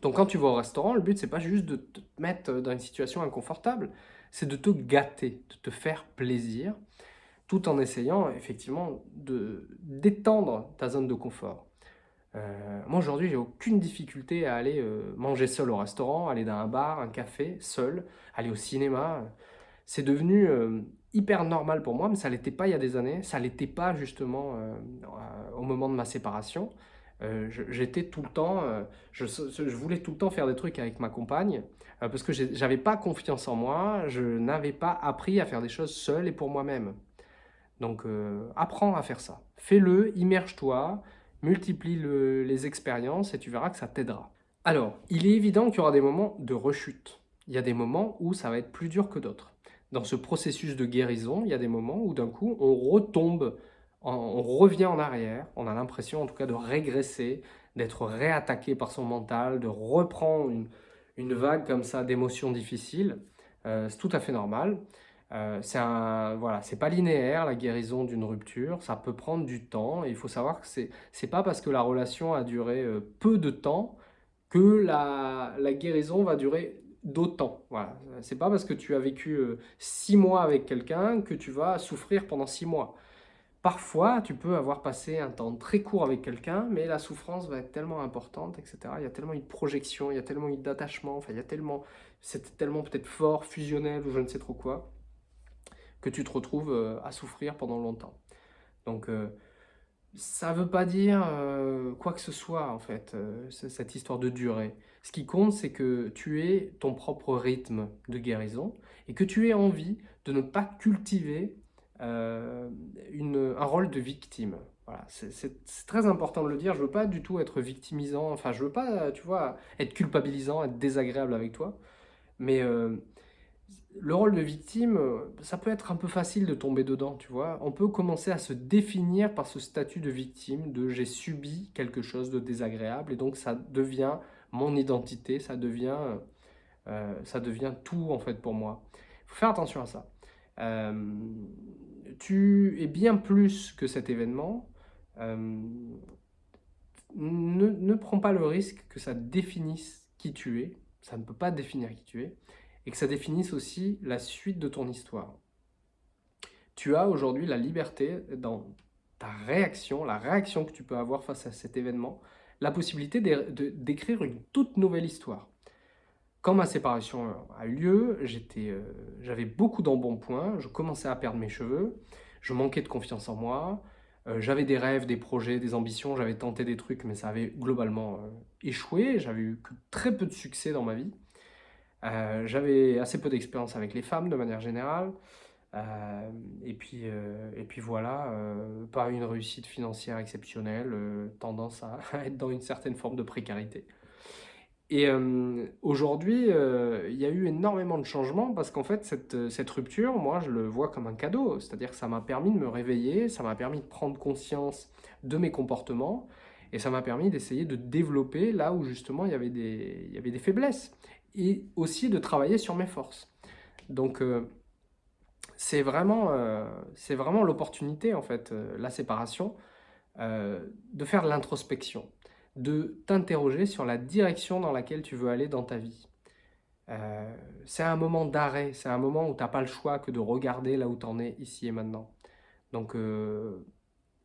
Donc quand tu vas au restaurant, le but c'est pas juste de te mettre dans une situation inconfortable, c'est de te gâter, de te faire plaisir. tout en essayant effectivement d'étendre ta zone de confort. Euh, moi aujourd'hui, j'ai aucune difficulté à aller euh, manger seul au restaurant, aller dans un bar, un café, seul, aller au cinéma. C'est devenu euh, hyper normal pour moi, mais ça l'était pas il y a des années. Ça l'était pas justement au moment de ma séparation. J'étais tout le temps, je, je, voulais tout le temps faire des trucs avec ma compagne parce que j'avais pas confiance en moi, je n'avais pas appris à faire des choses seul et pour moi-même. Donc apprends à faire ça. Fais-le, immerge-toi, multiplie les expériences et tu verras que ça t'aidera. Alors, il est évident qu'il y aura des moments de rechute. Il y a des moments où ça va être plus dur que d'autres. Dans ce processus de guérison, il y a des moments où d'un coup, on retombe, on revient en arrière, on a l'impression en tout cas de régresser, d'être réattaqué par son mental, de reprendre une, vague comme ça d'émotions difficiles. Euh, c'est tout à fait normal. Euh, c'est voilà, pas linéaire la guérison d'une rupture, ça peut prendre du temps et il faut savoir que c'est pas parce que la relation a duré euh, peu de temps que la guérison va durer d'autant. Voilà, c'est pas parce que tu as vécu euh, six mois avec quelqu'un que tu vas souffrir pendant six mois. Parfois, tu peux avoir passé un temps très court avec quelqu'un, mais la souffrance va être tellement importante, etc. Il y a tellement une projection, il y a tellement une d'attachement, enfin, il y a tellement, c'est tellement peut-être fort, fusionnel ou je ne sais trop quoi, que tu te retrouves euh, à souffrir pendant longtemps. Donc, euh, ça ne veut pas dire euh, quoi que ce soit, en fait, cette histoire de durée. Ce qui compte, c'est que tu aies ton propre rythme de guérison et que tu aies envie de ne pas cultiver une, un rôle de victime. Voilà, c'est très important de le dire. Je ne veux pas du tout être victimisant, enfin, je ne veux pas, tu vois, être culpabilisant, être désagréable avec toi. Mais le rôle de victime, euh, ça peut être un peu facile de tomber dedans, tu vois. On peut commencer à se définir par ce statut de victime, de j'ai subi quelque chose de désagréable, et donc ça devient mon identité, ça devient, euh, ça devient tout en fait pour moi. Il faut faire attention à ça. Euh, tu es bien plus que cet événement. ne, ne prends pas le risque que ça définisse qui tu es. Ça ne peut pas définir qui tu es et que ça définisse aussi la suite de ton histoire. Tu as aujourd'hui la liberté dans ta réaction, la réaction que tu peux avoir face à cet événement, la possibilité d'écrire une toute nouvelle histoire. Quand ma séparation a eu lieu, euh, j'avais beaucoup d'embonpoint, je commençais à perdre mes cheveux, je manquais de confiance en moi, euh, j'avais des rêves, des projets, des ambitions, j'avais tenté des trucs, mais ça avait globalement euh, échoué, j'avais eu que très peu de succès dans ma vie. Euh, j'avais assez peu d'expérience avec les femmes de manière générale. Euh, et, puis, euh, et puis voilà, pas une réussite financière exceptionnelle, tendance à être dans une certaine forme de précarité. Et aujourd'hui, il y a eu énormément de changements parce qu'en fait, cette, rupture, moi, je le vois comme un cadeau. C'est-à-dire que ça m'a permis de me réveiller, ça m'a permis de prendre conscience de mes comportements et ça m'a permis d'essayer de développer là où justement il y avait des faiblesses et aussi de travailler sur mes forces. Donc, euh, c'est vraiment, euh, vraiment l'opportunité, en fait, euh, la séparation, de faire l'introspection, de t'interroger sur la direction dans laquelle tu veux aller dans ta vie. c'est un moment d'arrêt, c'est un moment où tu n'as pas le choix que de regarder là où tu en es ici et maintenant. Donc,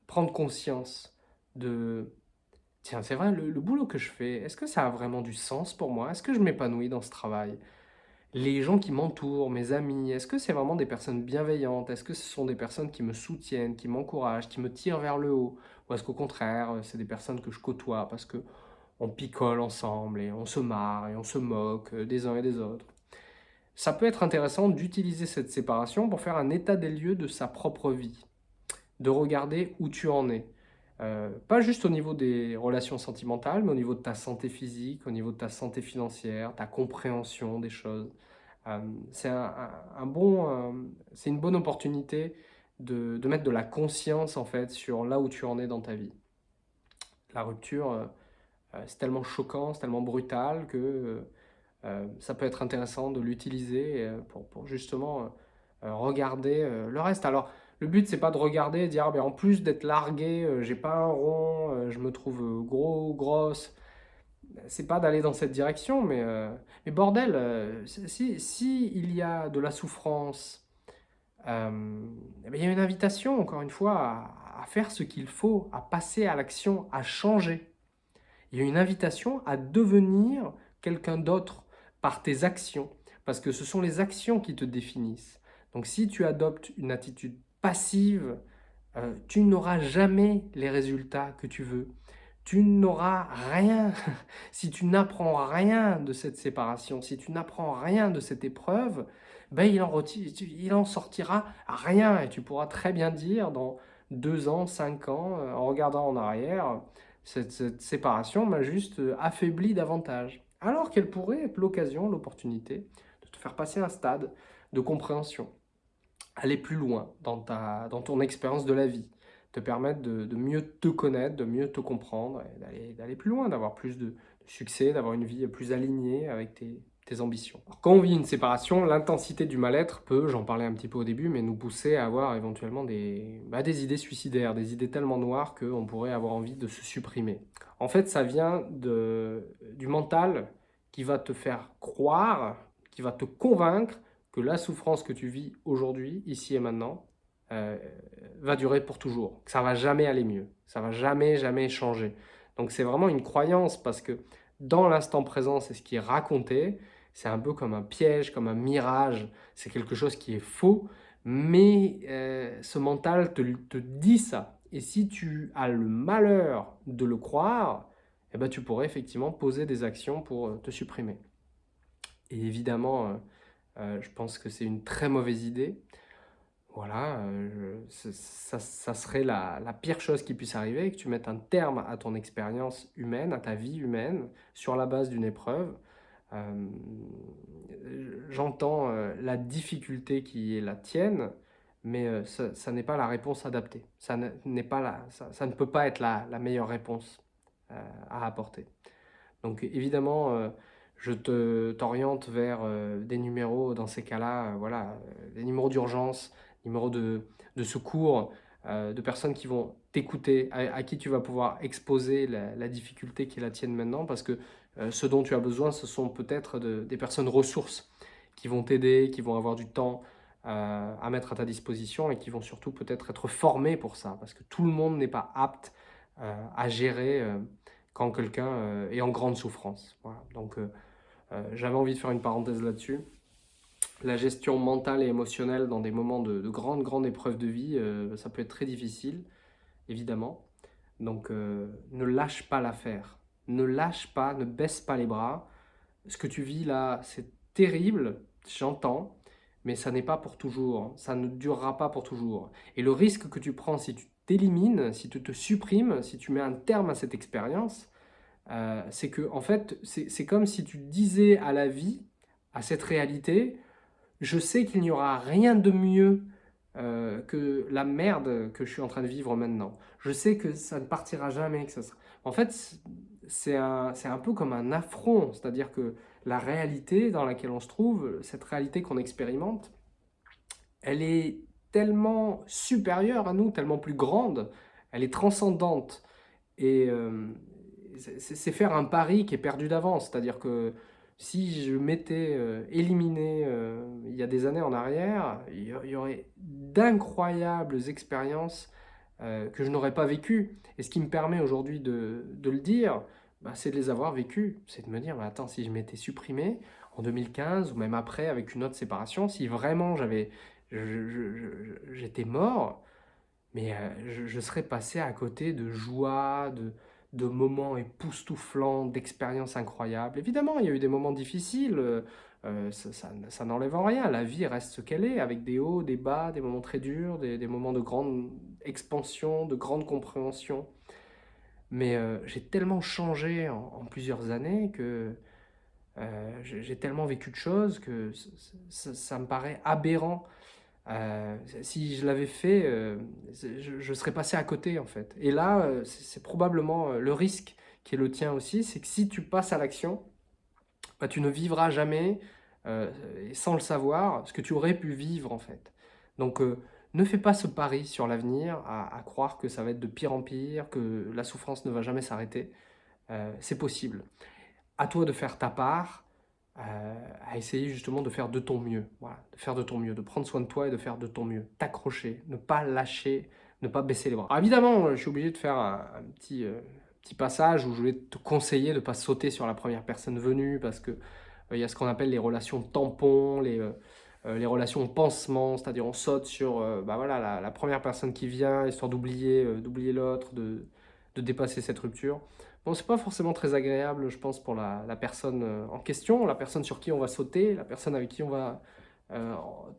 prendre conscience de Tiens, c'est vrai, le, boulot que je fais, est-ce que ça a vraiment du sens pour moi? Est-ce que je m'épanouis dans ce travail? Les gens qui m'entourent, mes amis, est-ce que c'est vraiment des personnes bienveillantes? Est-ce que ce sont des personnes qui me soutiennent, qui m'encouragent, qui me tirent vers le haut? Ou est-ce qu'au contraire, c'est des personnes que je côtoie parce que on picole ensemble et on se marre et on se moque des uns et des autres? Ça peut être intéressant d'utiliser cette séparation pour faire un état des lieux de sa propre vie, de regarder où tu en es. Euh, pas juste au niveau des relations sentimentales, mais au niveau de ta santé physique, au niveau de ta santé financière, ta compréhension des choses. Euh, euh, c'est une bonne opportunité de, de, mettre de la conscience en fait sur là où tu en es dans ta vie. La rupture, c'est tellement choquant, c'est tellement brutal que ça peut être intéressant de l'utiliser pour, pour, justement regarder le reste. Alors, le but, c'est pas de regarder et dire, ah, ben, en plus d'être largué, euh, j'ai pas un rond, euh, je me trouve euh, gros, grosse. C'est pas d'aller dans cette direction, mais, bordel, si, si, y a de la souffrance euh, eh il y a une invitation, encore une fois, à, faire ce qu'il faut, à passer à l'action, à changer. Il y a une invitation à devenir quelqu'un d'autre par tes actions, parce que ce sont les actions qui te définissent. Donc si tu adoptes une attitude passive, euh, tu n'auras jamais les résultats que tu veux. Tu n'auras rien, si tu n'apprends rien de cette séparation, si tu n'apprends rien de cette épreuve, ben il, en il en sortira rien. Et tu pourras très bien dire dans deux ans, cinq ans, euh, en regardant en arrière, cette, séparation m'a juste euh, affaibli davantage. Alors qu'elle pourrait être l'occasion, l'opportunité de te faire passer un stade de compréhension, aller plus loin dans, ta, dans ton expérience de la vie, te permettre de, mieux te connaître, de mieux te comprendre, d'aller plus loin, d'avoir plus de succès, d'avoir une vie plus alignée avec tes, tes ambitions. quand on vit une séparation, l'intensité du mal-être peut, j'en parlais un petit peu au début, mais nous pousser à avoir éventuellement des, bah, des idées suicidaires, des idées tellement noires qu'on pourrait avoir envie de se supprimer. En fait, ça vient de, du mental qui va te faire croire, qui va te convaincre que la souffrance que tu vis aujourd'hui, ici et maintenant, euh, va durer pour toujours, que ça va jamais aller mieux, ça va jamais, jamais changer. Donc c'est vraiment une croyance parce que dans l'instant présent, c'est ce qui est raconté, c'est un peu comme un piège, comme un mirage, c'est quelque chose qui est faux, mais euh, ce mental te, te, dit ça. Et si tu as le malheur de le croire, eh ben, tu pourrais effectivement poser des actions pour euh, te supprimer. Et évidemment, euh, je pense que c'est une très mauvaise idée. Voilà, ça, ça, serait la, la, pire chose qui puisse arriver, que tu mettes un terme à ton expérience humaine, à ta vie humaine, sur la base d'une épreuve. Euh, j'entends euh, la difficulté qui est la tienne, mais euh, ça, n'est pas la réponse adaptée. Ça, pas la, ça, ne peut pas être la meilleure réponse à apporter. Donc évidemment, je t'oriente vers des numéros dans ces cas-là, voilà, des numéros d'urgence, numéros de, de secours, de personnes qui vont t'écouter, à, qui tu vas pouvoir exposer la, difficulté qui est la tienne maintenant, parce que euh, ce dont tu as besoin, ce sont peut-être des personnes ressources qui vont t'aider, qui vont avoir du temps euh, à mettre à ta disposition et qui vont surtout peut-être être formées pour ça, parce que tout le monde n'est pas apte euh, à gérer quand quelqu'un est en grande souffrance. Donc j'avais envie de faire une parenthèse là-dessus. La gestion mentale et émotionnelle dans des moments de, de grandes, grandes épreuves de vie, ça peut être très difficile, évidemment. Donc ne lâche pas l'affaire ne lâche pas, ne baisse pas les bras. Ce que tu vis là, c'est terrible, j'entends, mais ça n'est pas pour toujours, ça ne durera pas pour toujours. Et le risque que tu prends si tu t'élimines, si tu te supprimes, si tu mets un terme à cette expérience, euh, c'est que en fait, c'est comme si tu disais à la vie, à cette réalité, je sais qu'il n'y aura rien de mieux euh, que la merde que je suis en train de vivre maintenant. Je sais que ça ne partira jamais. Que ça. En fait, c'est un, un, peu comme un affront, c'est-à-dire que la réalité dans laquelle on se trouve, cette réalité qu'on expérimente, elle est tellement supérieure à nous, tellement plus grande, elle est transcendante. Et euh, c'est faire un pari qui est perdu d'avance, c'est-à-dire que si je m'étais euh, éliminé euh, il y a des années en arrière, il y aurait d'incroyables expériences euh, que je n'aurais pas vécu. Et ce qui me permet aujourd'hui de, le dire, bah, c'est de les avoir vécues. C'est de me dire, attends, si je m'étais supprimé en 2015 ou même après avec une autre séparation, si vraiment j'avais, j'étais mort, mais euh, je, serais passé à côté de joie, de, de moments époustouflants, d'expériences incroyables. Évidemment, il y a eu des moments difficiles, euh, euh, ça, n'enlève en rien. La vie reste ce qu'elle est, avec des hauts, des bas, des moments très durs, des, moments de grande expansion, de grande compréhension. Mais euh, j'ai tellement changé en, plusieurs années que j'ai tellement vécu de choses que ça, me paraît aberrant. Si je l'avais fait, je, serais passé à côté en fait. Et là, c'est probablement le risque qui est le tien aussi, c'est que si tu passes à l'action, bah, tu ne vivras jamais, euh, sans le savoir, ce que tu aurais pu vivre en fait. Donc euh, ne fais pas ce pari sur l'avenir, à, croire que ça va être de pire en pire, que la souffrance ne va jamais s'arrêter. Euh, c'est possible. À toi de faire ta part, à essayer justement de faire de ton mieux, voilà, de faire de ton mieux, de prendre soin de toi et de faire de ton mieux, t'accrocher, ne pas lâcher, ne pas baisser les bras. Alors évidemment, je suis obligé de faire un, petit, petit passage où je voulais te conseiller de ne pas sauter sur la première personne venue parce que il y a ce qu'on appelle les relations tampons, les, euh, les relations pansement, c'est-à-dire on saute sur euh, bah voilà, la, première personne qui vient, histoire d'oublier euh, d'oublier l'autre, de, de, dépasser cette rupture. Bon, c'est pas forcément très agréable, je pense, pour la, personne en question, la personne sur qui on va sauter, la personne avec qui on va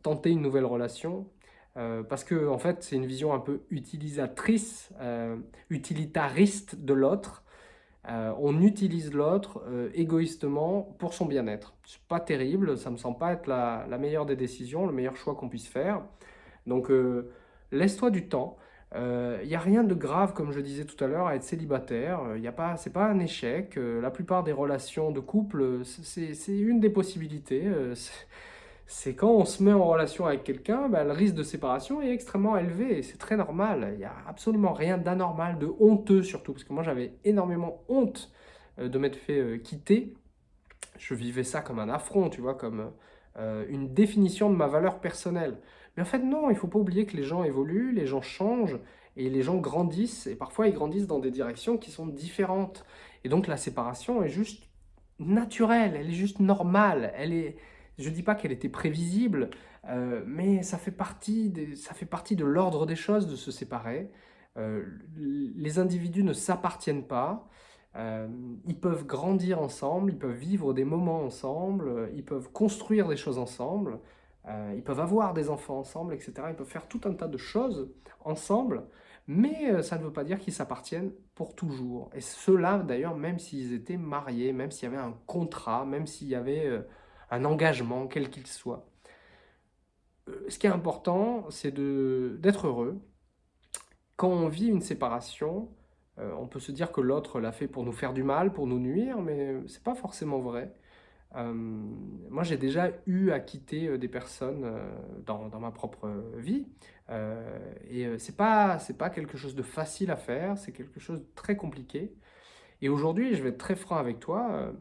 tenter une nouvelle relation. parce que en fait, c'est une vision un peu utilisatrice, utilitariste de l'autre, euh, on utilise l'autre euh, égoïstement pour son bien-être. C'est pas terrible, ça me semble pas être la, meilleure des décisions, le meilleur choix qu'on puisse faire. Donc euh, laisse-toi du temps. Il n'y a rien de grave, comme je disais tout à l'heure, à être célibataire. Ce n'est pas, pas un échec. la plupart des relations de couple, c'est une des possibilités c'est quand on se met en relation avec quelqu'un, ben, le risque de séparation est extrêmement élevé. C'est très normal. Il n'y a absolument rien d'anormal, de honteux surtout. Parce que moi, j'avais énormément honte euh, de m'être fait euh, quitter. Je vivais ça comme un affront, tu vois, comme euh, une définition de ma valeur personnelle. Mais en fait, non, il ne faut pas oublier que les gens évoluent, les gens changent, et les gens grandissent. Et parfois, ils grandissent dans des directions qui sont différentes. Et donc, la séparation est juste naturelle, elle est juste normale. Elle est je ne dis pas qu'elle était prévisible, euh, mais ça fait partie, ça fait partie de l'ordre des choses de se séparer. Euh, les individus ne s'appartiennent pas, euh, ils peuvent grandir ensemble, ils peuvent vivre des moments ensemble, ils peuvent construire des choses ensemble, ils peuvent avoir des enfants ensemble, etc. Ils peuvent faire tout un tas de choses ensemble, mais ça ne veut pas dire qu'ils s'appartiennent pour toujours. Et cela, d'ailleurs, même s'ils étaient mariés, même s'il y avait un contrat, même s'il y avait un engagement, quel qu'il soit. Euh, ce qui est important, c'est d'être heureux. Quand on vit une séparation, euh, on peut se dire que l'autre l'a fait pour nous faire du mal, pour nous nuire, mais ce n'est pas forcément vrai. Euh, moi, j'ai déjà eu à quitter des personnes dans, dans, ma propre vie, et c'est pas, pas quelque chose de facile à faire, c'est quelque chose de très compliqué. Et aujourd'hui, je vais être très franc avec toi,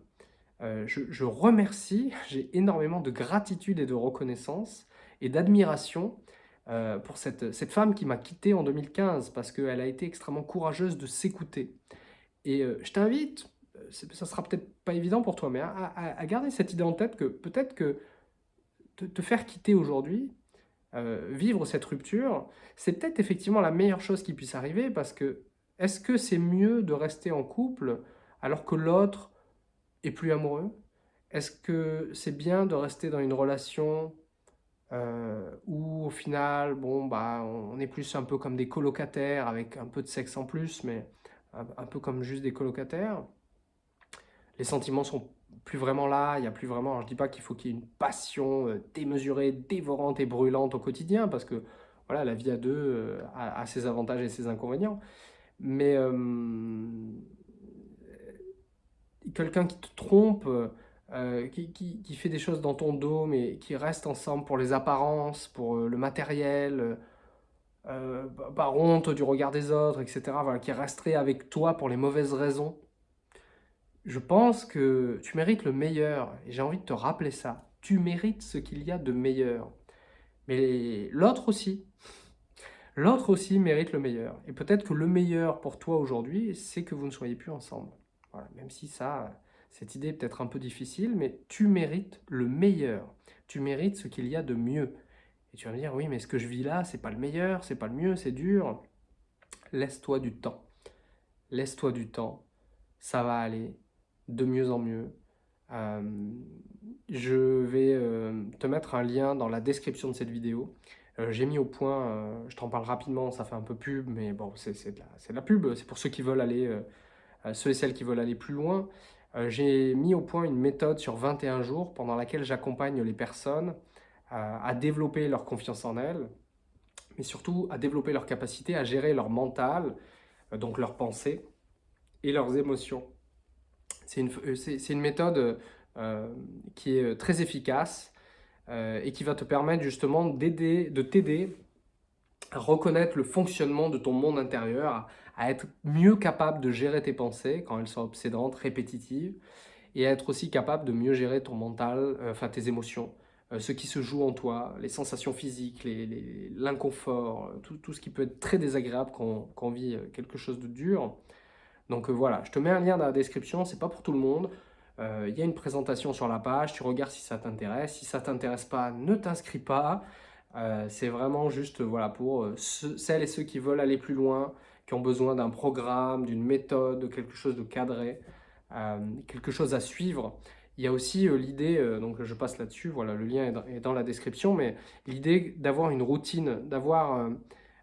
euh, je, remercie, j'ai énormément de gratitude et de reconnaissance et d'admiration euh, pour cette, femme qui m'a quitté en 2015 parce qu'elle a été extrêmement courageuse de s'écouter. Et euh, je t'invite, ça sera peut-être pas évident pour toi, mais à, garder cette idée en tête que peut-être que te, faire quitter aujourd'hui, vivre cette rupture, c'est peut-être effectivement la meilleure chose qui puisse arriver parce que est-ce que c'est mieux de rester en couple alors que l'autre plus amoureux? Est-ce que c'est bien de rester dans une relation euh, où au final, bon, bah, on est plus un peu comme des colocataires avec un peu de sexe en plus, mais un, peu comme juste des colocataires? Les sentiments sont plus vraiment là, il n'y a plus vraiment, je dis pas qu'il faut qu'il y ait une passion euh, démesurée, dévorante et brûlante au quotidien, parce que voilà, la vie à deux euh, a, ses avantages et ses inconvénients. Mais quelqu'un qui te trompe, euh, qui, fait des choses dans ton dos, mais qui reste ensemble pour les apparences, pour euh, le matériel, euh, par honte du regard des autres, etc., voilà, qui resterait avec toi pour les mauvaises raisons, je pense que tu mérites le meilleur, et j'ai envie de te rappeler ça. Tu mérites ce qu'il y a de meilleur. Mais l'autre aussi. L'autre aussi mérite le meilleur. Et peut-être que le meilleur pour toi aujourd'hui, c'est que vous ne soyez plus ensemble même si ça, cette idée est peut-être un peu difficile, mais tu mérites le meilleur. Tu mérites ce qu'il y a de mieux. Et tu vas me dire, oui, mais ce que je vis là, c'est pas le meilleur, c'est pas le mieux, c'est dur. Laisse-toi du temps. Laisse-toi du temps. Ça va aller de mieux en mieux. Euh, je vais euh, te mettre un lien dans la description de cette vidéo. Euh, j'ai mis au point, je t'en parle rapidement, ça fait un peu pub, mais bon, c'est de, la pub, c'est pour ceux qui veulent aller ceux et celles qui veulent aller plus loin, j'ai mis au point une méthode sur 21 jours pendant laquelle j'accompagne les personnes à développer leur confiance en elles, mais surtout à développer leur capacité à gérer leur mental, donc leurs pensées et leurs émotions. C'est une, méthode qui est très efficace et qui va te permettre justement de t'aider à reconnaître le fonctionnement de ton monde intérieur, à être mieux capable de gérer tes pensées quand elles sont obsédantes, répétitives, et être aussi capable de mieux gérer ton mental, enfin tes émotions, ce qui se joue en toi, les sensations physiques, l'inconfort, tout, ce qui peut être très désagréable quand on vit quelque chose de dur. Donc voilà, je te mets un lien dans la description, c'est pas pour tout le monde. Il y a une présentation sur la page, tu regardes si ça t'intéresse. Si ça t'intéresse pas, ne t'inscris pas. Euh, c'est vraiment juste voilà, pour euh, celles et ceux qui veulent aller plus loin, qui ont besoin d'un programme, d'une méthode, de quelque chose de cadré, euh, quelque chose à suivre. Il y a aussi l'idée, donc je passe là-dessus, voilà, le lien est dans, la description, mais l'idée d'avoir une routine, d'avoir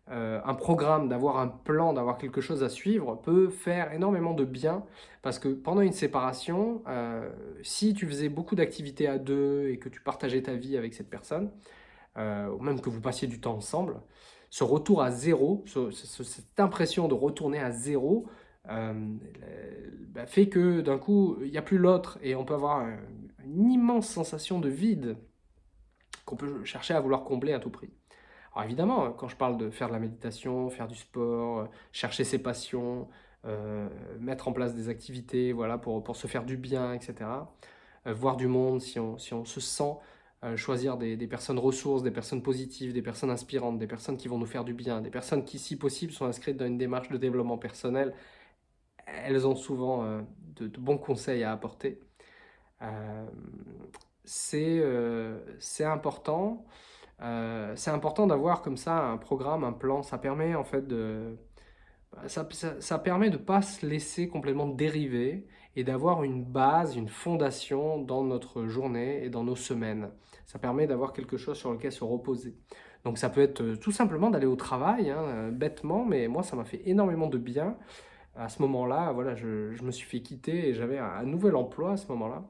un programme, d'avoir un plan, d'avoir quelque chose à suivre peut faire énormément de bien parce que pendant une séparation, si tu faisais beaucoup d'activités à deux et que tu partageais ta vie avec cette personne, euh, ou même que vous passiez du temps ensemble, ce retour à zéro, cette impression de retourner à zéro, euh, bah, fait que d'un coup, il n'y a plus l'autre et on peut avoir une immense sensation de vide qu'on peut chercher à vouloir combler à tout prix. Alors évidemment, quand je parle de faire de la méditation, faire du sport, chercher ses passions, euh, mettre en place des activités voilà, pour, pour se faire du bien, etc., voir du monde si on, si on se sent euh, choisir des, personnes ressources, des personnes positives, des personnes inspirantes, des personnes qui vont nous faire du bien, des personnes qui, si possible, sont inscrites dans une démarche de développement personnel. Elles ont souvent euh, de, bons conseils à apporter. Euh, c'est important. C'est important d'avoir comme ça un programme, un plan. Ça permet en fait de... Ça, ça permet de ne pas se laisser complètement dériver et d'avoir une base, une fondation dans notre journée et dans nos semaines. Ça permet d'avoir quelque chose sur lequel se reposer. Donc ça peut être euh, tout simplement d'aller au travail, hein, euh, bêtement, mais moi ça m'a fait énormément de bien. À ce moment-là, voilà, je, me suis fait quitter et j'avais un, nouvel emploi à ce moment-là.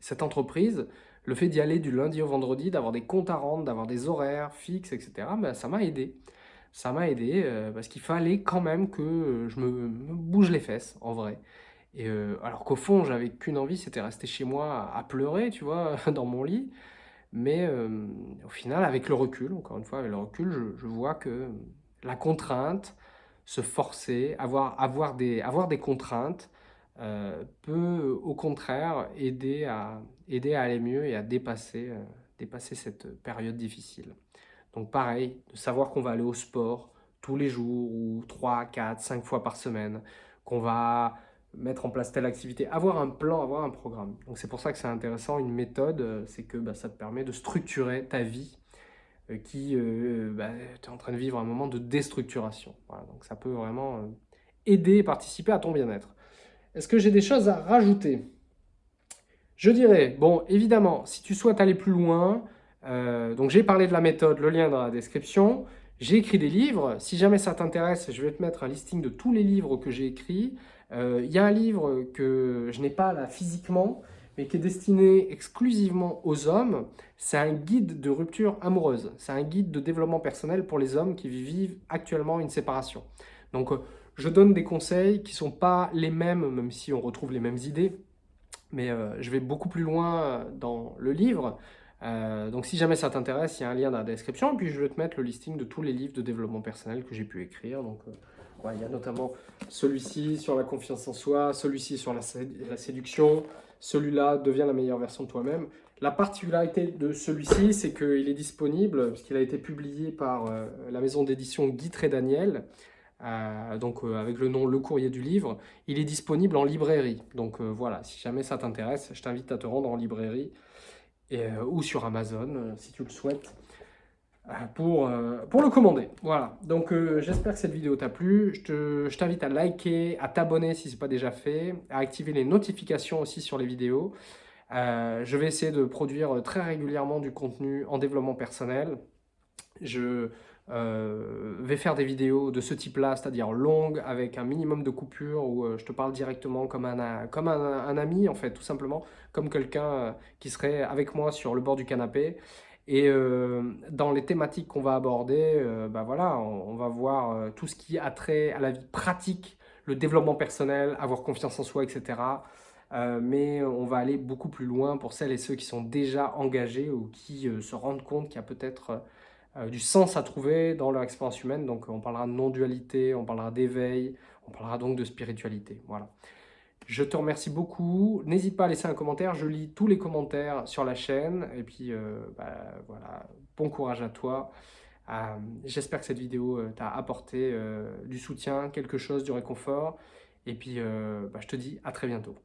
Cette entreprise, le fait d'y aller du lundi au vendredi, d'avoir des comptes à rendre, d'avoir des horaires fixes, etc., ben, ça m'a aidé. Ça m'a aidé euh, parce qu'il fallait quand même que je me bouge les fesses, en vrai. Et euh, alors qu'au fond, j'avais qu'une envie, c'était rester chez moi à pleurer, tu vois, dans mon lit. Mais euh, au final, avec le recul, encore une fois, avec le recul, je, vois que la contrainte, se forcer, avoir, avoir, avoir des contraintes, euh, peut au contraire aider à, aider à aller mieux et à dépasser, dépasser cette période difficile. Donc pareil, de savoir qu'on va aller au sport tous les jours ou 3, 4, 5 fois par semaine, qu'on va mettre en place telle activité, avoir un plan, avoir un programme. Donc c'est pour ça que c'est intéressant, une méthode, euh, c'est que bah, ça te permet de structurer ta vie euh, qui, euh, bah, en train de vivre un moment de déstructuration. Donc ça peut vraiment aider et participer à ton bien-être. Est-ce que j'ai des choses à rajouter? Je dirais, bon, évidemment, si tu souhaites aller plus loin, donc j'ai parlé de la méthode, le lien dans la description, j'ai écrit des livres, si jamais ça t'intéresse, je vais te mettre un listing de tous les livres que j'ai écrits, euh, il y a un livre que je n'ai pas là physiquement, mais qui est destiné exclusivement aux hommes. C'est un guide de rupture amoureuse. C'est un guide de développement personnel pour les hommes qui vivent actuellement une séparation. Donc, euh, je donne des conseils qui ne sont pas les mêmes, même si on retrouve les mêmes idées. Mais euh, je vais beaucoup plus loin dans le livre. donc, si jamais ça t'intéresse, il y a un lien dans la description. Et puis, je vais te mettre le listing de tous les livres de développement personnel que j'ai pu écrire. Donc, il y a notamment celui-ci sur la confiance en soi, celui-ci sur la, séduction, celui-là devient la meilleure version de toi-même. La particularité de celui-ci, c'est qu'il est disponible, puisqu'il a été publié par euh, la maison d'édition Guy et Daniel, euh, donc euh, avec le nom Le Courrier du Livre. Il est disponible en librairie. Donc voilà, si jamais ça t'intéresse, je t'invite à te rendre en librairie ou sur Amazon, si tu le souhaites. Euh, pour, euh, pour le commander. Voilà, donc euh, j'espère que cette vidéo t'a plu. Je t'invite à liker, à t'abonner si ce n'est pas déjà fait, à activer les notifications aussi sur les vidéos. je vais essayer de produire très régulièrement du contenu en développement personnel. Je vais faire des vidéos de ce type-là, c'est-à-dire longues, avec un minimum de coupures, où je te parle directement comme un, comme un, ami, en fait, tout simplement, comme quelqu'un qui serait avec moi sur le bord du canapé. Et euh, dans les thématiques qu'on va aborder, euh, bah voilà, on, va voir euh, tout ce qui a trait à la vie pratique, le développement personnel, avoir confiance en soi, etc. mais on va aller beaucoup plus loin pour celles et ceux qui sont déjà engagés ou qui se rendent compte qu'il y a peut-être du sens à trouver dans leur expérience humaine. Donc on parlera de non-dualité, on parlera d'éveil, on parlera donc de spiritualité. Voilà. Je te remercie beaucoup. N'hésite pas à laisser un commentaire. Je lis tous les commentaires sur la chaîne. Et puis, euh, bah, voilà, bon courage à toi. Euh, j'espère que cette vidéo euh, t'a apporté du soutien, quelque chose, du réconfort. Et puis, bah, je te dis à très bientôt.